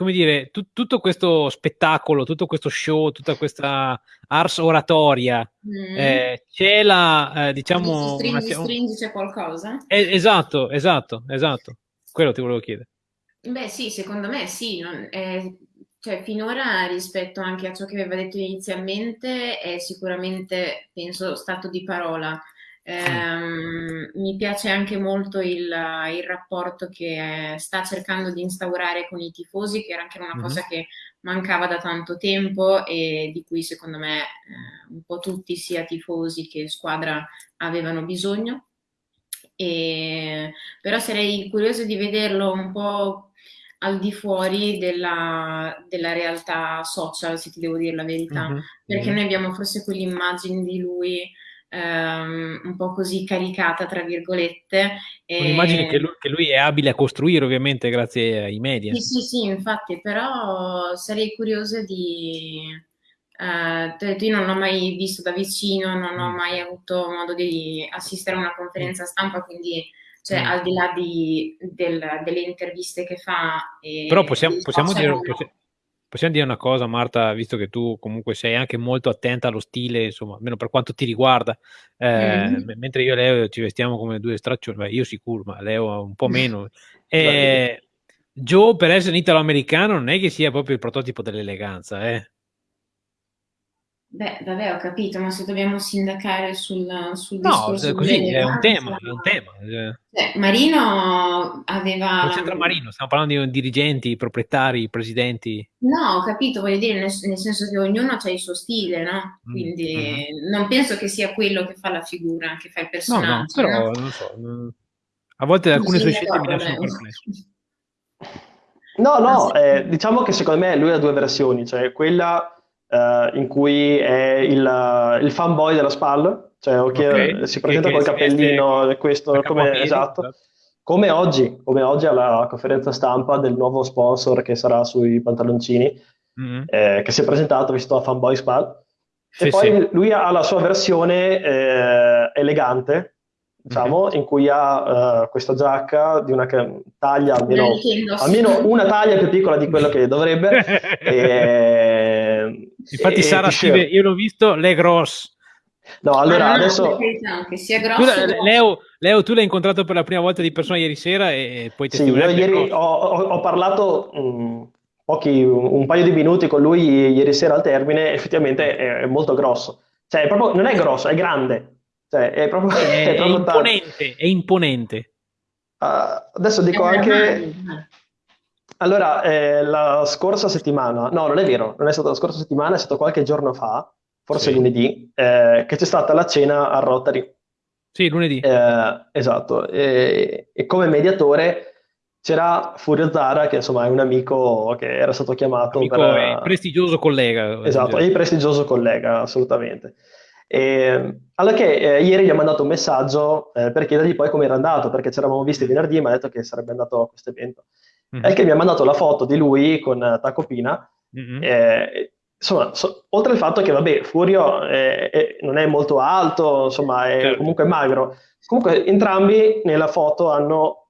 come dire, tu, tutto questo spettacolo, tutto questo show, tutta questa ars oratoria, mm. eh, c'è la, eh, diciamo... Stringi, una, stringi c'è qualcosa? Eh, esatto, esatto, esatto. Quello ti volevo chiedere. Beh sì, secondo me sì. Non, eh, cioè, finora rispetto anche a ciò che aveva detto inizialmente è sicuramente, penso, stato di parola. Eh, mi piace anche molto il, il, rapporto che sta cercando di instaurare con i tifosi, che era anche una mm-hmm. cosa che mancava da tanto tempo e di cui secondo me eh, un po' tutti, sia tifosi che squadra, avevano bisogno. E, però sarei curiosa di vederlo un po' al di fuori della, della realtà social, se ti devo dire la verità, mm-hmm. perché mm-hmm. noi abbiamo forse quell'immagine di lui Um, un po' così caricata, tra virgolette. Un'immagine che lui, che lui, è abile a costruire, ovviamente, grazie ai media. Sì, sì, sì, infatti, però sarei curiosa di... Uh, io non l'ho mai visto da vicino, non ho mm. mai avuto modo di assistere a una conferenza stampa, quindi cioè, mm. al di là di, del, delle interviste che fa... però possiamo, possiamo dire... Possi- Possiamo dire una cosa, Marta, visto che tu comunque sei anche molto attenta allo stile, insomma, almeno per quanto ti riguarda, eh, mm. mentre io e Leo ci vestiamo come due straccioni, beh, io sicuro, ma Leo un po' meno. Eh, Joe, per essere un italo-americano, non è che sia proprio il prototipo dell'eleganza, eh. Beh, vabbè, ho capito, ma se dobbiamo sindacare sul, sul no, discorso così è un tema, è un tema. Cioè, Marino aveva... Non c'entra Marino, stiamo parlando di dirigenti, proprietari, presidenti. No, ho capito, voglio dire, nel, nel senso che ognuno ha il suo stile, no? Mm, Quindi mm-hmm. non penso che sia quello che fa la figura, che fa il personaggio. No, no però, no? non so, non... a volte alcune sue scelte mi lasciano perplesso. No, no, eh, diciamo che secondo me lui ha due versioni, cioè quella uh, in cui è il, il fanboy della SPAL, cioè okay. si presenta che, col cappellino, questo come, esatto, esatto, come oggi, come oggi alla conferenza stampa del nuovo sponsor che sarà sui pantaloncini, mm-hmm. eh, che si è presentato visto a fanboy SPAL. Sì, e poi sì. lui ha la sua versione eh, elegante, diciamo, mm-hmm. in cui ha uh, questa giacca di una taglia almeno, almeno, una taglia più piccola di quello che dovrebbe. e, Infatti, e, Sara scrive: Io l'ho visto, le gross. No, allora ah, adesso. Che sia grosso, tu, Leo, Leo, tu l'hai incontrato per la prima volta di persona ieri sera e poi sì, io ieri ho, ho, ho, parlato mh, mm, pochi, un, un, paio di minuti con lui ieri sera al termine. Effettivamente è, è molto grosso, cioè è proprio, non è grosso, è grande. Cioè, è proprio, è, è proprio imponente, è imponente. Uh, adesso dico anche... Allora, eh, la scorsa settimana, no, non è vero, non è stata la scorsa settimana, è stato qualche giorno fa, forse sì. lunedì, eh, che c'è stata la cena a Rotary. Sì, lunedì. Eh, esatto, e, e, come mediatore c'era Furio Zara, che insomma è un amico che era stato chiamato amico per... prestigioso collega. Esatto, è prestigioso collega, assolutamente. E, allora che eh, ieri gli ho mandato un messaggio eh, per chiedergli poi come era andato, perché ci eravamo visti venerdì e mi ha detto che sarebbe andato a questo evento. Mm-hmm. E che mi ha mandato la foto di lui con uh, Tacopina. Mm-hmm. Eh, insomma, so, oltre al fatto che, vabbè, Furio eh, non è molto alto, insomma, è certo. comunque magro. Comunque entrambi nella foto hanno,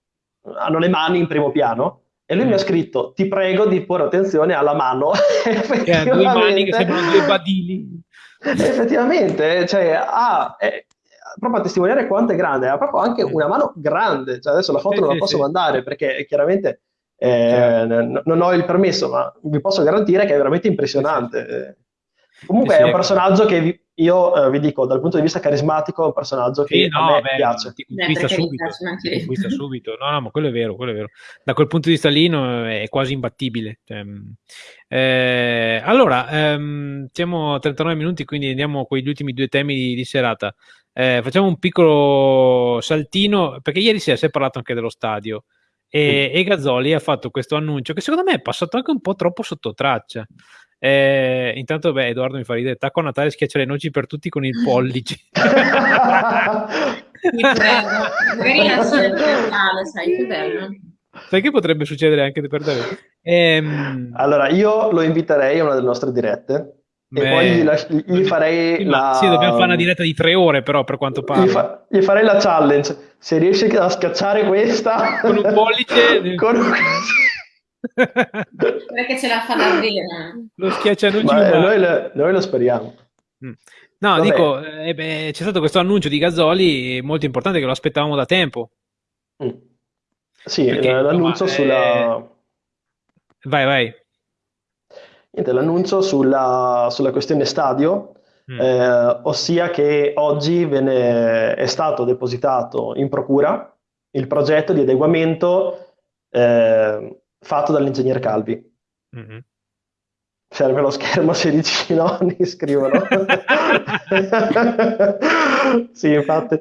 hanno le mani in primo piano. E lui mm. mi ha mm. scritto: Ti prego di porre attenzione alla mano. ha due mani che sembrano due badili. effettivamente, cioè, ha, è, proprio a testimoniare quanto è grande, ha proprio anche una mano grande, cioè, adesso la foto sì, non la posso sì. mandare perché chiaramente eh, certo. non ho il permesso, ma vi posso garantire che è veramente impressionante. Comunque è un personaggio che io eh, vi dico, dal punto di vista carismatico, è un personaggio che no, a me beh, piace. Ti conquista, subito, ti conquista subito. No, no, ma quello è vero, quello è vero. Da quel punto di vista lì no, è quasi imbattibile. Cioè, mm, eh, allora, ehm, siamo a 39 minuti, quindi andiamo con gli ultimi due temi di, di serata. Eh, facciamo un piccolo saltino, perché ieri sera si è parlato anche dello stadio. E, e Gazzoli ha fatto questo annuncio che secondo me è passato anche un po' troppo sotto traccia. Eh, intanto, beh, Edoardo mi fa ridere. Tacco a Natale schiaccia le noci per tutti con il pollice. Mi prego, magari la locale, sai che bello. Sai che potrebbe succedere anche per Davide? Ehm... Allora, io lo inviterei a una delle nostre dirette e Beh, poi gli, gli farei la... Sì, dobbiamo fare una diretta di tre ore però per quanto pare. Gli, fa... gli, farei la challenge. Se riesci a schiacciare questa... Con un pollice... con un... Perché ce la fa davvero. Lo schiaccia non noi, lo, noi lo speriamo. Mm. No, Vabbè. dico, eh, beh, c'è stato questo annuncio di Gazzoli molto importante che lo aspettavamo da tempo. Mm. Sì, Perché, l'annuncio insomma, sulla... Eh... Vai, vai. Niente, l'annuncio sulla, sulla questione stadio, mm. eh, ossia che oggi viene, è stato depositato in procura il progetto di adeguamento eh, fatto dall'ingegnere Calvi. Mm-hmm. Serve lo schermo 16 nonni, scrivono. sì, infatti.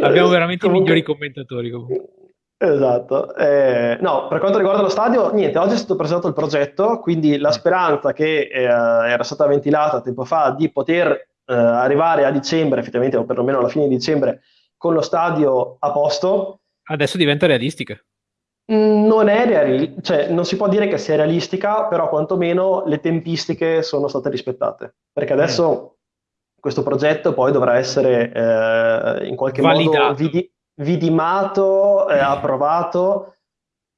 Abbiamo veramente i migliori commentatori. Comunque. Esatto. Eh, no, per quanto riguarda lo stadio, niente, oggi è stato presentato il progetto, quindi la mm. speranza che eh, era stata ventilata tempo fa di poter eh, arrivare a dicembre, effettivamente, o perlomeno alla fine di dicembre, con lo stadio a posto. Adesso diventa realistica. Mm, non è realistica, cioè non si può dire che sia realistica, però quantomeno le tempistiche sono state rispettate. Perché adesso mm. questo progetto poi dovrà essere eh, in qualche Validato. modo vidi- vidimato e approvato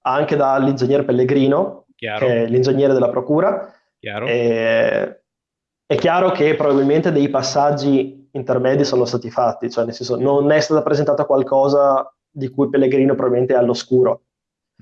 anche dall'ingegnere Pellegrino, chiaro. che è l'ingegnere della procura. Chiaro. E, è chiaro che probabilmente dei passaggi intermedi sono stati fatti, cioè nel senso non è stata presentata qualcosa di cui Pellegrino probabilmente è all'oscuro,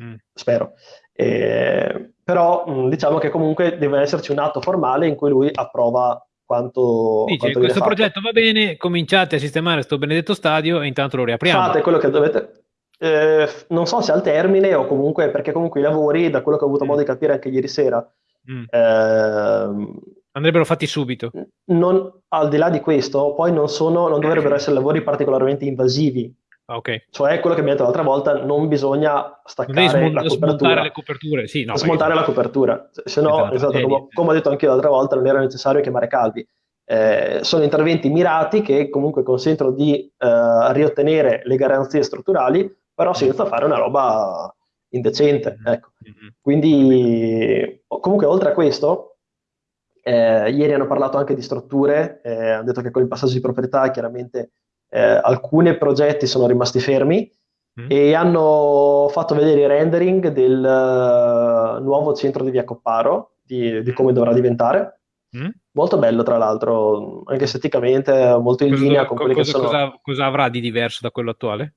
mm. spero. E, però diciamo che comunque deve esserci un atto formale in cui lui approva quanto, Dice, quanto questo progetto va bene, cominciate a sistemare questo benedetto stadio e intanto lo riapriamo. Fate quello che dovete, eh, non so se al termine o comunque, perché comunque i lavori, da quello che ho avuto mm. modo di capire anche ieri sera, mm. eh, andrebbero fatti subito. Non, al di là di questo, poi non, sono, non dovrebbero essere lavori particolarmente invasivi. Okay. Cioè quello che abbiamo detto l'altra volta, non bisogna staccare smont- la copertura. Smontare le coperture, sì, no, smontare la copertura. Se no, esatto, come, eh. come, ho detto anche io l'altra volta, non era necessario chiamare Calvi. Eh, sono interventi mirati che comunque consentono di eh, riottenere le garanzie strutturali, però senza fare una roba indecente. Mm-hmm. Ecco. Mm-hmm. Quindi, comunque, oltre a questo, eh, ieri hanno parlato anche di strutture, eh, hanno detto che con il passaggio di proprietà chiaramente eh, alcuni progetti sono rimasti fermi mm. e hanno fatto vedere i rendering del uh, nuovo centro di Via Copparo, di, di come dovrà diventare. Mm. Molto bello, tra l'altro, anche esteticamente, molto in cosa, linea con quelli cosa, che sono. Cosa, cosa, avrà di diverso da quello attuale?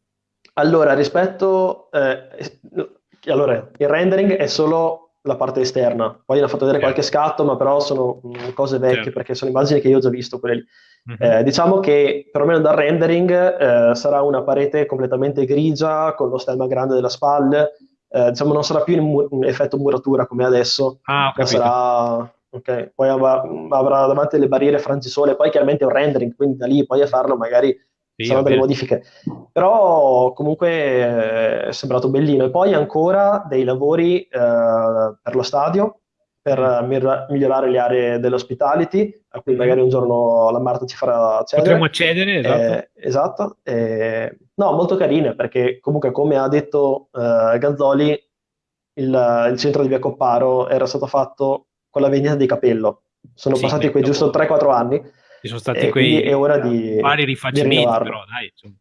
Allora, rispetto. Eh, allora, il rendering è solo la parte esterna, poi hanno fatto vedere qualche scatto, ma però sono mm, cose vecchie certo. perché sono immagini che io ho già visto quelle lì. Mm-hmm. Eh, diciamo che perlomeno dal rendering eh, sarà una parete completamente grigia con lo stemma grande della spalla. Eh, diciamo non sarà più in, mu- in effetto muratura come adesso, ah, ma sarà ok. Poi avrà, avrà, davanti le barriere frangisole, poi chiaramente è un rendering, quindi da lì poi a farlo magari sì, saranno delle modifiche. Però comunque eh, è sembrato bellino. E poi ancora dei lavori eh, per lo stadio, per mm. migliorare le aree dell'hospitality, a cui mm. magari un giorno la Marta ci farà accedere. Potremmo accedere, esatto. Eh, esatto. Eh, no, molto carine, perché comunque come ha detto eh, Gazzoli, il, il, centro di Via Copparo era stato fatto con la vendita di capello. Sono sì, passati quei giusto 3-4 anni. Ci sono stati quei è ora di, vari rifacimenti, però dai, insomma.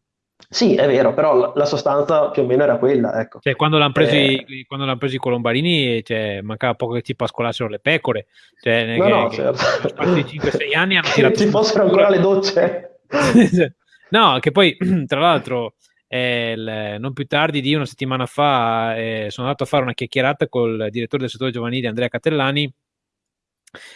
Sì, è vero, però la sostanza più o meno era quella. Ecco. Cioè, quando l'hanno presi, eh... presi i Colombarini, cioè, mancava poco che ci pascolassero le pecore. Cioè, no, che, no, che certo. di 5-6 anni hanno tirato. ci fossero ancora le docce. no, che poi, tra l'altro, eh, non più tardi di una settimana fa eh, sono andato a fare una chiacchierata col direttore del settore giovanile Andrea Catellani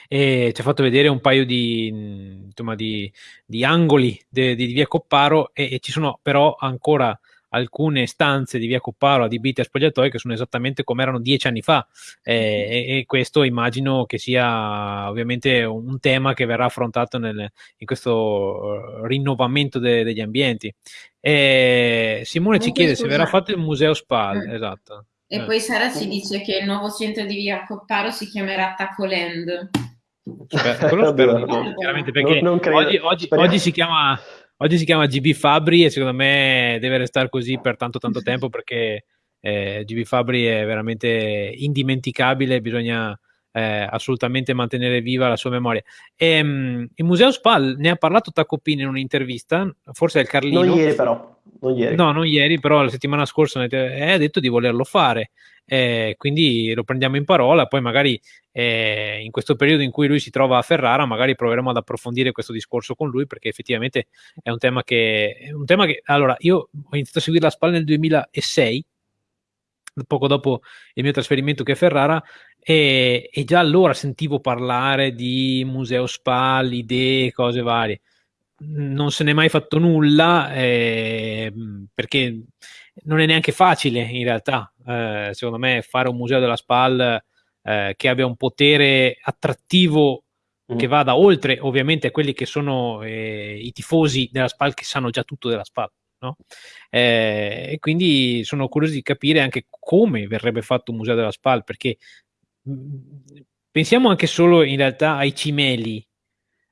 e ci ha fatto vedere un paio di, insomma, di, di angoli di, di via Copparo e, e, ci sono però ancora alcune stanze di via Copparo adibite a spogliatoi che sono esattamente come erano dieci anni fa eh, e, e, questo immagino che sia ovviamente un tema che verrà affrontato nel, in questo uh, rinnovamento de, degli ambienti. E Simone ci chiede se verrà fatto il museo SPAL, eh. esatto. E eh. poi Sara ci dice che il nuovo centro di via Copparo si chiamerà Tacoland. Spero, quello spero, no, chiaramente perché non, non oggi, oggi, oggi, si chiama oggi si chiama GB Fabri e secondo me deve restare così per tanto tanto tempo perché eh, GB Fabri è veramente indimenticabile, bisogna eh, assolutamente mantenere viva la sua memoria. E, ehm, il Museo Spal ne ha parlato Tacopini in un'intervista, forse è il Carlino. Non ieri però. Non ieri. No, non ieri, però la settimana scorsa eh, ha detto di volerlo fare. Eh, quindi lo prendiamo in parola, poi magari eh, in questo periodo in cui lui si trova a Ferrara, magari proveremo ad approfondire questo discorso con lui, perché effettivamente è un tema che... Un tema che allora, io ho iniziato a seguire la SPAL nel 2006, poco dopo il mio trasferimento che è Ferrara, e, e, già allora sentivo parlare di museo SPAL, idee, cose varie. Non se n'è mai fatto nulla eh, perché non è neanche facile in realtà, eh, secondo me, fare un museo della SPAL eh, che abbia un potere attrattivo mm. che vada oltre ovviamente a quelli che sono eh, i tifosi della SPAL che sanno già tutto della SPAL. No? Eh, e quindi sono curioso di capire anche come verrebbe fatto un museo della SPAL perché mm, pensiamo anche solo in realtà ai cimeli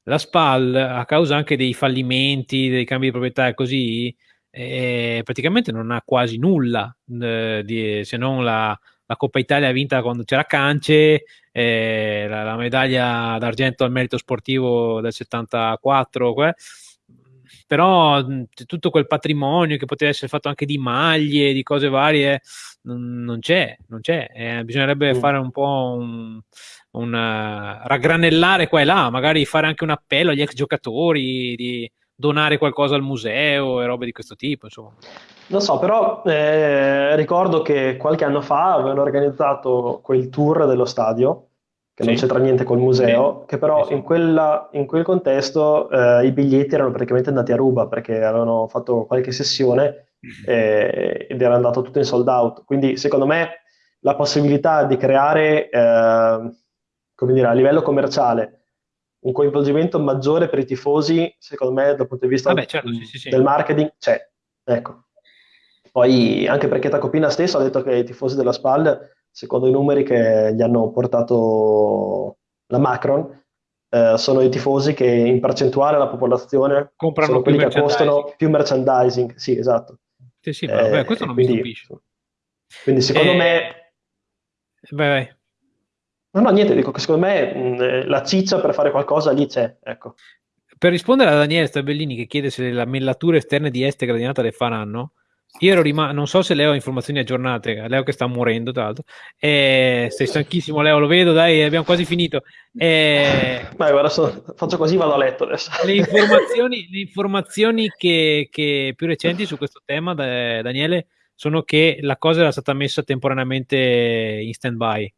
la SPAL a causa anche dei fallimenti dei cambi di proprietà e così eh, praticamente non ha quasi nulla eh, di, se non la, la, Coppa Italia vinta quando c'era Cance eh, la, la, medaglia d'argento al merito sportivo del 74 que- però tutto quel patrimonio che poteva essere fatto anche di maglie, di cose varie, non, non c'è, non c'è. Eh, bisognerebbe mm. fare un po' un, un uh, raggranellare qua e là, magari fare anche un appello agli ex giocatori di donare qualcosa al museo e robe di questo tipo, insomma. Non so, però eh, ricordo che qualche anno fa avevano organizzato quel tour dello stadio che sì. non c'entra niente col museo, sì. che però sì, in, quella, in, quel contesto eh, i biglietti erano praticamente andati a ruba perché avevano fatto qualche sessione eh, ed era andato tutto in sold out. Quindi secondo me la possibilità di creare, eh, come dire, a livello commerciale un coinvolgimento maggiore per i tifosi, secondo me dal punto di vista Vabbè, certo, del marketing c'è. Ecco. Poi anche perché Tacopina stesso ha detto che i tifosi della SPAL secondo i numeri che gli hanno portato la Macron, eh, sono i tifosi che in percentuale alla popolazione comprano sono quelli che costano più merchandising. Sì, esatto. Sì, sì, eh, beh, questo non quindi, mi stupisce. Quindi secondo eh, me... Vai, vai. No, no, niente, dico che secondo me mh, eh, la ciccia per fare qualcosa lì c'è, ecco. Per rispondere a Daniele Stabellini che chiede se le lamellature esterne di este gradinata le faranno, io ero rimasto, non so se Leo ha informazioni aggiornate, Leo che sta morendo tra l'altro, eh, sei stanchissimo Leo, lo vedo, dai, abbiamo quasi finito. Eh, Beh, guarda, so, faccio così, vado a letto adesso. Le informazioni, le informazioni che, che, più recenti su questo tema, da, Daniele, sono che la cosa era stata messa temporaneamente in stand-by.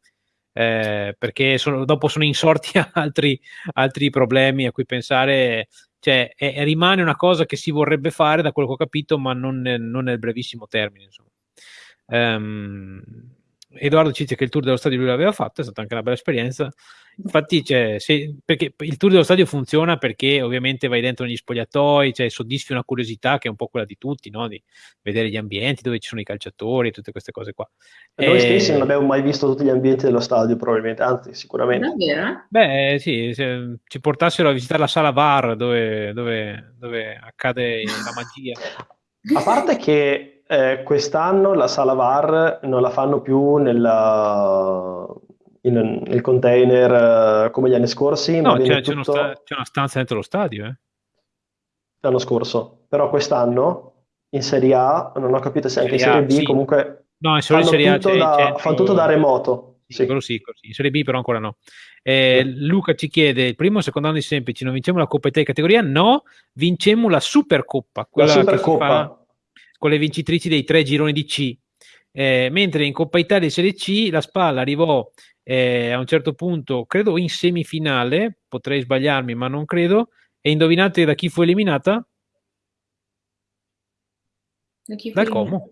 Eh, perché sono, dopo sono insorti altri, altri problemi a cui pensare cioè è, rimane una cosa che si vorrebbe fare da quello che ho capito, ma non, non nel brevissimo termine. Insomma. Um, Edoardo ci dice che il tour dello stadio lui l'aveva fatto, è stata anche una bella esperienza. Infatti, cioè, se, perché il tour dello stadio funziona perché ovviamente vai dentro negli spogliatoi, cioè, soddisfi una curiosità che è un po' quella di tutti, no? di vedere gli ambienti dove ci sono i calciatori e tutte queste cose qua. Noi e... stessi non abbiamo mai visto tutti gli ambienti dello stadio, probabilmente, anzi, sicuramente. Davvero? Beh, sì, se ci portassero a visitare la sala VAR dove, dove, dove accade la magia. A parte che eh, quest'anno la sala VAR non la fanno più nella, in, nel container uh, come gli anni scorsi. No, c'è, tutto... sta- c'è, una stanza dentro lo stadio. Eh? L'anno scorso, però quest'anno in Serie A, non ho capito se anche in Serie B, sì. comunque no, in Serie A tutto da, centro... fanno tutto da remoto. Sì, sì. Sì, In Serie B però ancora no. Eh, Luca ci chiede, il primo o secondo anno di semplici, non vinciamo la Coppa Italia categoria? No, vincemmo la Supercoppa, quella la Supercoppa. Con le vincitrici dei tre gironi di C. Eh, mentre in Coppa Italia e Serie C la Spalla arrivò eh, a un certo punto, credo in semifinale, potrei sbagliarmi, ma non credo. E indovinate da chi fu eliminata? Da chi fu Dal Como.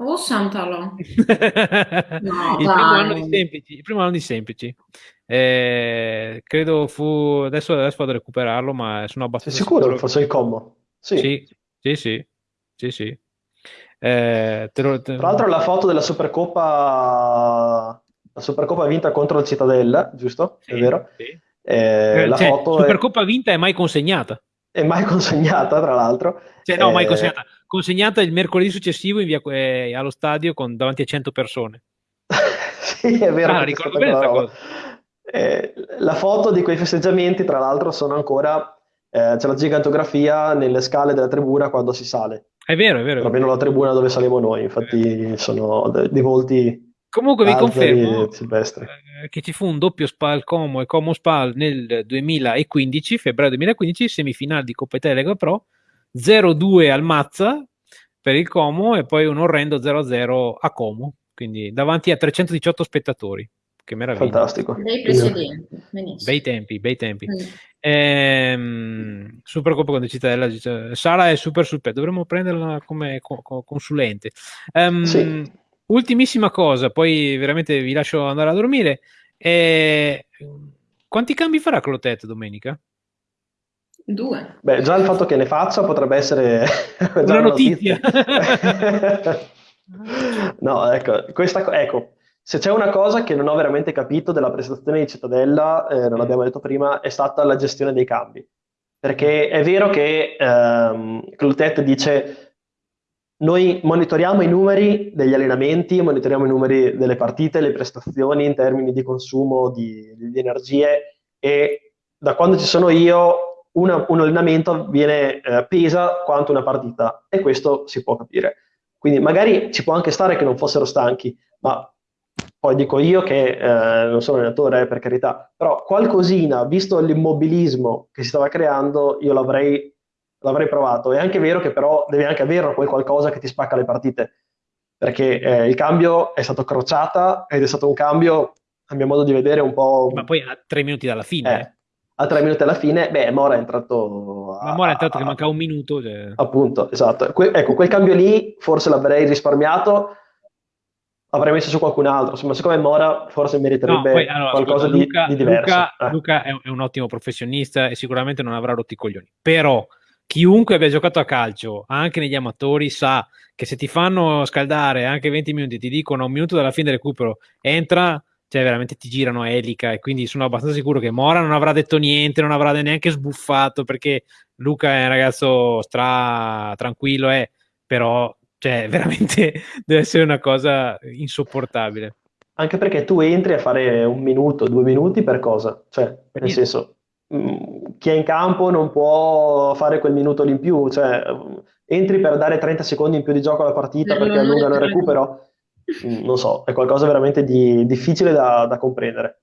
Oh, Santalo. no, il, primo anno di semplici, il primo anno di semplici. Eh, credo fu adesso, adesso vado a recuperarlo, ma sono abbastanza Sei sicuro che fosse il Como? Sì, sì, sì, sì. Sì, sì. Eh, te lo, te... Tra l'altro la foto della Supercoppa la Supercoppa vinta contro il Cittadella, giusto? Sì, è vero? Sì. Eh, la cioè, foto Supercoppa è... vinta è mai consegnata. e mai consegnata, tra l'altro. Cioè, no, mai eh, consegnata. Consegnata il mercoledì successivo via, eh, allo stadio con, davanti a 100 persone. sì, è vero. Ah, ricordo bene questa cosa. Eh, la foto di quei festeggiamenti, tra l'altro, sono ancora. Eh, c'è la gigantografia nelle scale della tribuna quando si sale. È vero, è vero. Almeno la tribuna dove saliamo noi, infatti sono dei volti. Comunque vi confermo eh, che ci fu un doppio Spal Como e Como Spal nel 2015, febbraio 2015, semifinale di Coppa Italia Lega Pro, 0-2 al Mazza per il Como e poi un orrendo 0-0 a Como, quindi davanti a 318 spettatori. Che meraviglia. Fantastico. Bei precedenti. Bei tempi, bei tempi. Mm. Ehm, super Coppa con Cittadella. Sara è super sul pezzo, dovremmo prenderla come co- co- consulente. Um, sì. Ultimissima cosa, poi veramente vi lascio andare a dormire. Eh, quanti cambi farà Clotet domenica? Due. Beh, già il fatto che ne faccia potrebbe essere una notizia. notizia. no, ecco, questa, ecco, se c'è una cosa che non ho veramente capito della prestazione di Cittadella, eh, non l'abbiamo detto prima, è stata la gestione dei cambi. Perché è vero che ehm, Clotet dice noi monitoriamo i numeri degli allenamenti, monitoriamo i numeri delle partite, le prestazioni in termini di consumo di, di energie e da quando ci sono io una, un allenamento viene, eh, pesa quanto una partita e questo si può capire. Quindi magari ci può anche stare che non fossero stanchi, ma poi dico io che eh, non sono allenatore, eh, per carità, però qualcosina, visto l'immobilismo che si stava creando, io l'avrei, l'avrei provato. È anche vero che però devi anche avere poi qualcosa che ti spacca le partite, perché eh, il cambio è stato crociata ed è stato un cambio, a mio modo di vedere, un po'... Ma poi a tre minuti dalla fine. Eh, a tre minuti alla fine, beh, Mora è entrato... A, Ma Mora è entrato a, che manca un minuto. Cioè... Appunto, esatto. Que- ecco, quel cambio lì forse l'avrei risparmiato avrei messo su qualcun altro. Insomma, secondo me Mora forse meriterebbe no, poi, allora, qualcosa scusa, Luca, di, di, diverso. Luca, eh. Luca è, un, è, un, ottimo professionista e sicuramente non avrà rotti i coglioni. Però chiunque abbia giocato a calcio, anche negli amatori, sa che se ti fanno scaldare anche 20 minuti, ti dicono un minuto dalla fine del recupero, entra, cioè veramente ti girano elica e quindi sono abbastanza sicuro che Mora non avrà detto niente, non avrà neanche sbuffato perché Luca è un ragazzo stra tranquillo, eh, però cioè, veramente deve essere una cosa insopportabile. Anche perché tu entri a fare un minuto, due minuti per cosa? Cioè, nel senso, mm, chi è in campo non può fare quel minuto lì in più, cioè, entri per dare 30 secondi in più di gioco alla partita perché allungano il recupero. Mm, non so, è qualcosa veramente di difficile da, da comprendere.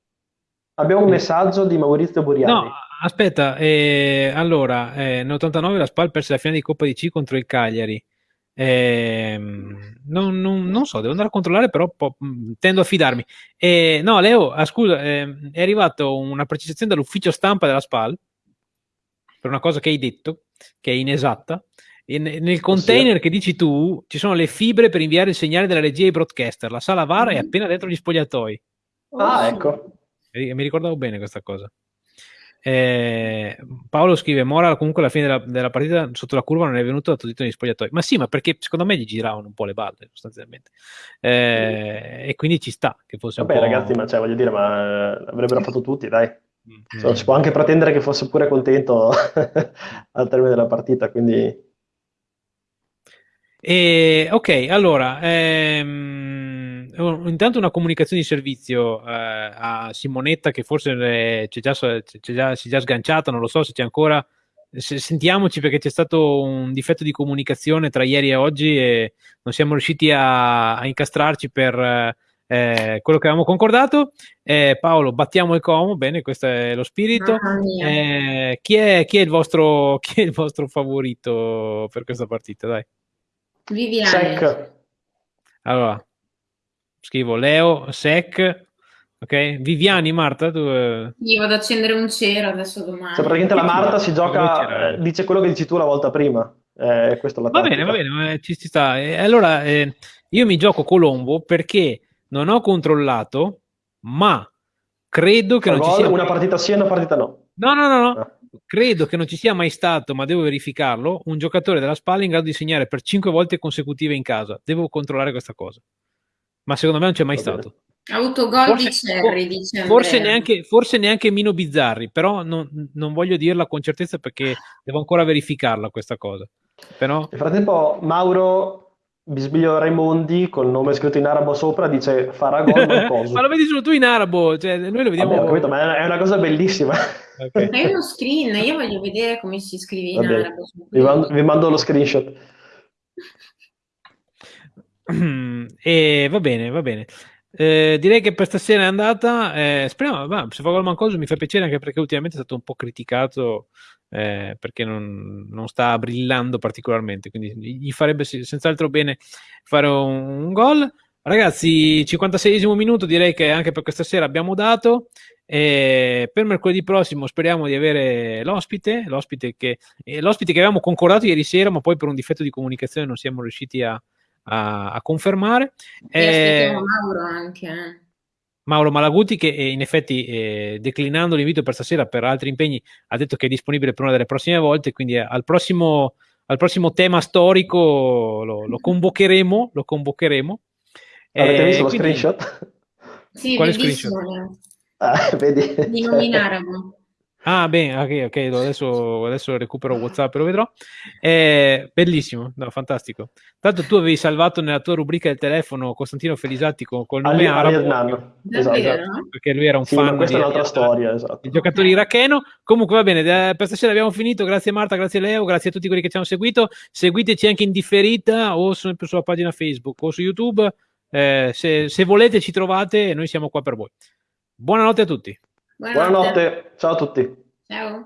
Abbiamo un messaggio di Maurizio Buriani. No, aspetta, eh, allora, eh, nell'89 la Spal perse la finale di Coppa di C contro il Cagliari. Eh, non, non, non, so, devo andare a controllare, però po- mm, tendo a fidarmi. Eh, no, Leo, ah, scusa, eh, è arrivata una precisazione dall'ufficio stampa della SPAL per una cosa che hai detto, che è inesatta. E nel container che dici tu ci sono le fibre per inviare il segnale della regia ai broadcaster. La sala VAR è appena dentro gli spogliatoi. Ah, ecco. Mi ricordavo bene questa cosa. Eh, Paolo scrive: Mora comunque alla fine della, della, partita sotto la curva non è venuto da tutto negli spogliatoi. Ma sì, ma perché secondo me gli giravano un po' le balle sostanzialmente. Eh, e quindi ci sta che fosse Vabbè, ragazzi, ma cioè, voglio dire, ma eh, l'avrebbero fatto tutti, dai. Mm. So, si può anche pretendere che fosse pure contento al termine della partita, quindi. E, ok, allora. Ehm intanto una comunicazione di servizio eh, a Simonetta che forse c'è già, c'è già, si è già sganciata, non lo so se c'è ancora. Sentiamoci perché c'è stato un difetto di comunicazione tra ieri e oggi e non siamo riusciti a, a incastrarci per eh, quello che avevamo concordato. Eh, Paolo, battiamo il Como, bene, questo è lo spirito. Eh, chi, è, chi, è vostro, chi, è, il vostro, favorito per questa partita? Dai. Viviane. Allora, scrivo Leo, Sec, ok? Viviani, Marta, tu... Eh, Io vado ad accendere un cero adesso domani. Cioè, praticamente la Marta si gioca, eh, dice quello che dici tu la volta prima. Eh, questo la va bene, va bene, ci, ci sta. Eh, allora, eh, io mi gioco Colombo perché non ho controllato, ma credo che non ci sia... Una partita sì e una partita no. No, no, no, no. Ah. Credo che non ci sia mai stato, ma devo verificarlo, un giocatore della Spalla in grado di segnare per cinque volte consecutive in casa. Devo controllare questa cosa ma secondo me non c'è mai stato. Ha avuto gol forse, di Cherry, dice forse neanche, forse neanche Mino Bizzarri, però non, non, voglio dirla con certezza perché devo ancora verificarla questa cosa. Però... Nel frattempo Mauro Bisbiglio Raimondi col nome scritto in arabo sopra dice farà gol ma lo vedi solo tu in arabo cioè, noi lo vediamo Vabbè, capito, ma è una cosa bellissima. Okay. è uno screen io voglio vedere come si scrive in Vabbè, arabo vi mando, vi mando, lo screenshot e va bene va bene eh, direi che per stasera è andata. Eh, speriamo, ma, se fa gol Mancoso mi fa piacere anche perché ultimamente è stato un po' criticato eh, perché non, non, sta brillando particolarmente. Quindi gli farebbe senz'altro bene fare un, un gol. Ragazzi, 56esimo minuto, direi che anche per questa sera abbiamo dato. E per mercoledì prossimo speriamo di avere l'ospite, l'ospite che, eh, l'ospite che avevamo concordato ieri sera, ma poi per un difetto di comunicazione non siamo riusciti a, a, a confermare. E Mauro anche. Eh. Mauro Malaguti che eh, in effetti eh, declinando l'invito per stasera per altri impegni ha detto che è disponibile per una delle prossime volte, quindi al prossimo, al prossimo tema storico lo, lo convocheremo. Lo convocheremo. Avete eh, visto lo quindi... screenshot? Sì, Quale screenshot? Ah, vedi? Di Nominaramo. Ah, bene, ok, ok, adesso, adesso recupero WhatsApp e lo vedrò. È bellissimo, no, fantastico. Tanto tu avevi salvato nella tua rubrica del telefono Costantino Felisatti con, col nome Ali, arabo. esatto, esatto, perché lui era un sì, fan. questa è un'altra storia, esatto. Il giocatore iracheno. Comunque va bene, per stasera abbiamo finito. Grazie Marta, grazie Leo, grazie a tutti quelli che ci hanno seguito. Seguiteci anche in differita o sempre sulla pagina Facebook o su YouTube. Eh, se, se volete ci trovate e noi siamo qua per voi. Buonanotte a tutti. Buonanotte. Buonanotte. Ciao a tutti. Ciao.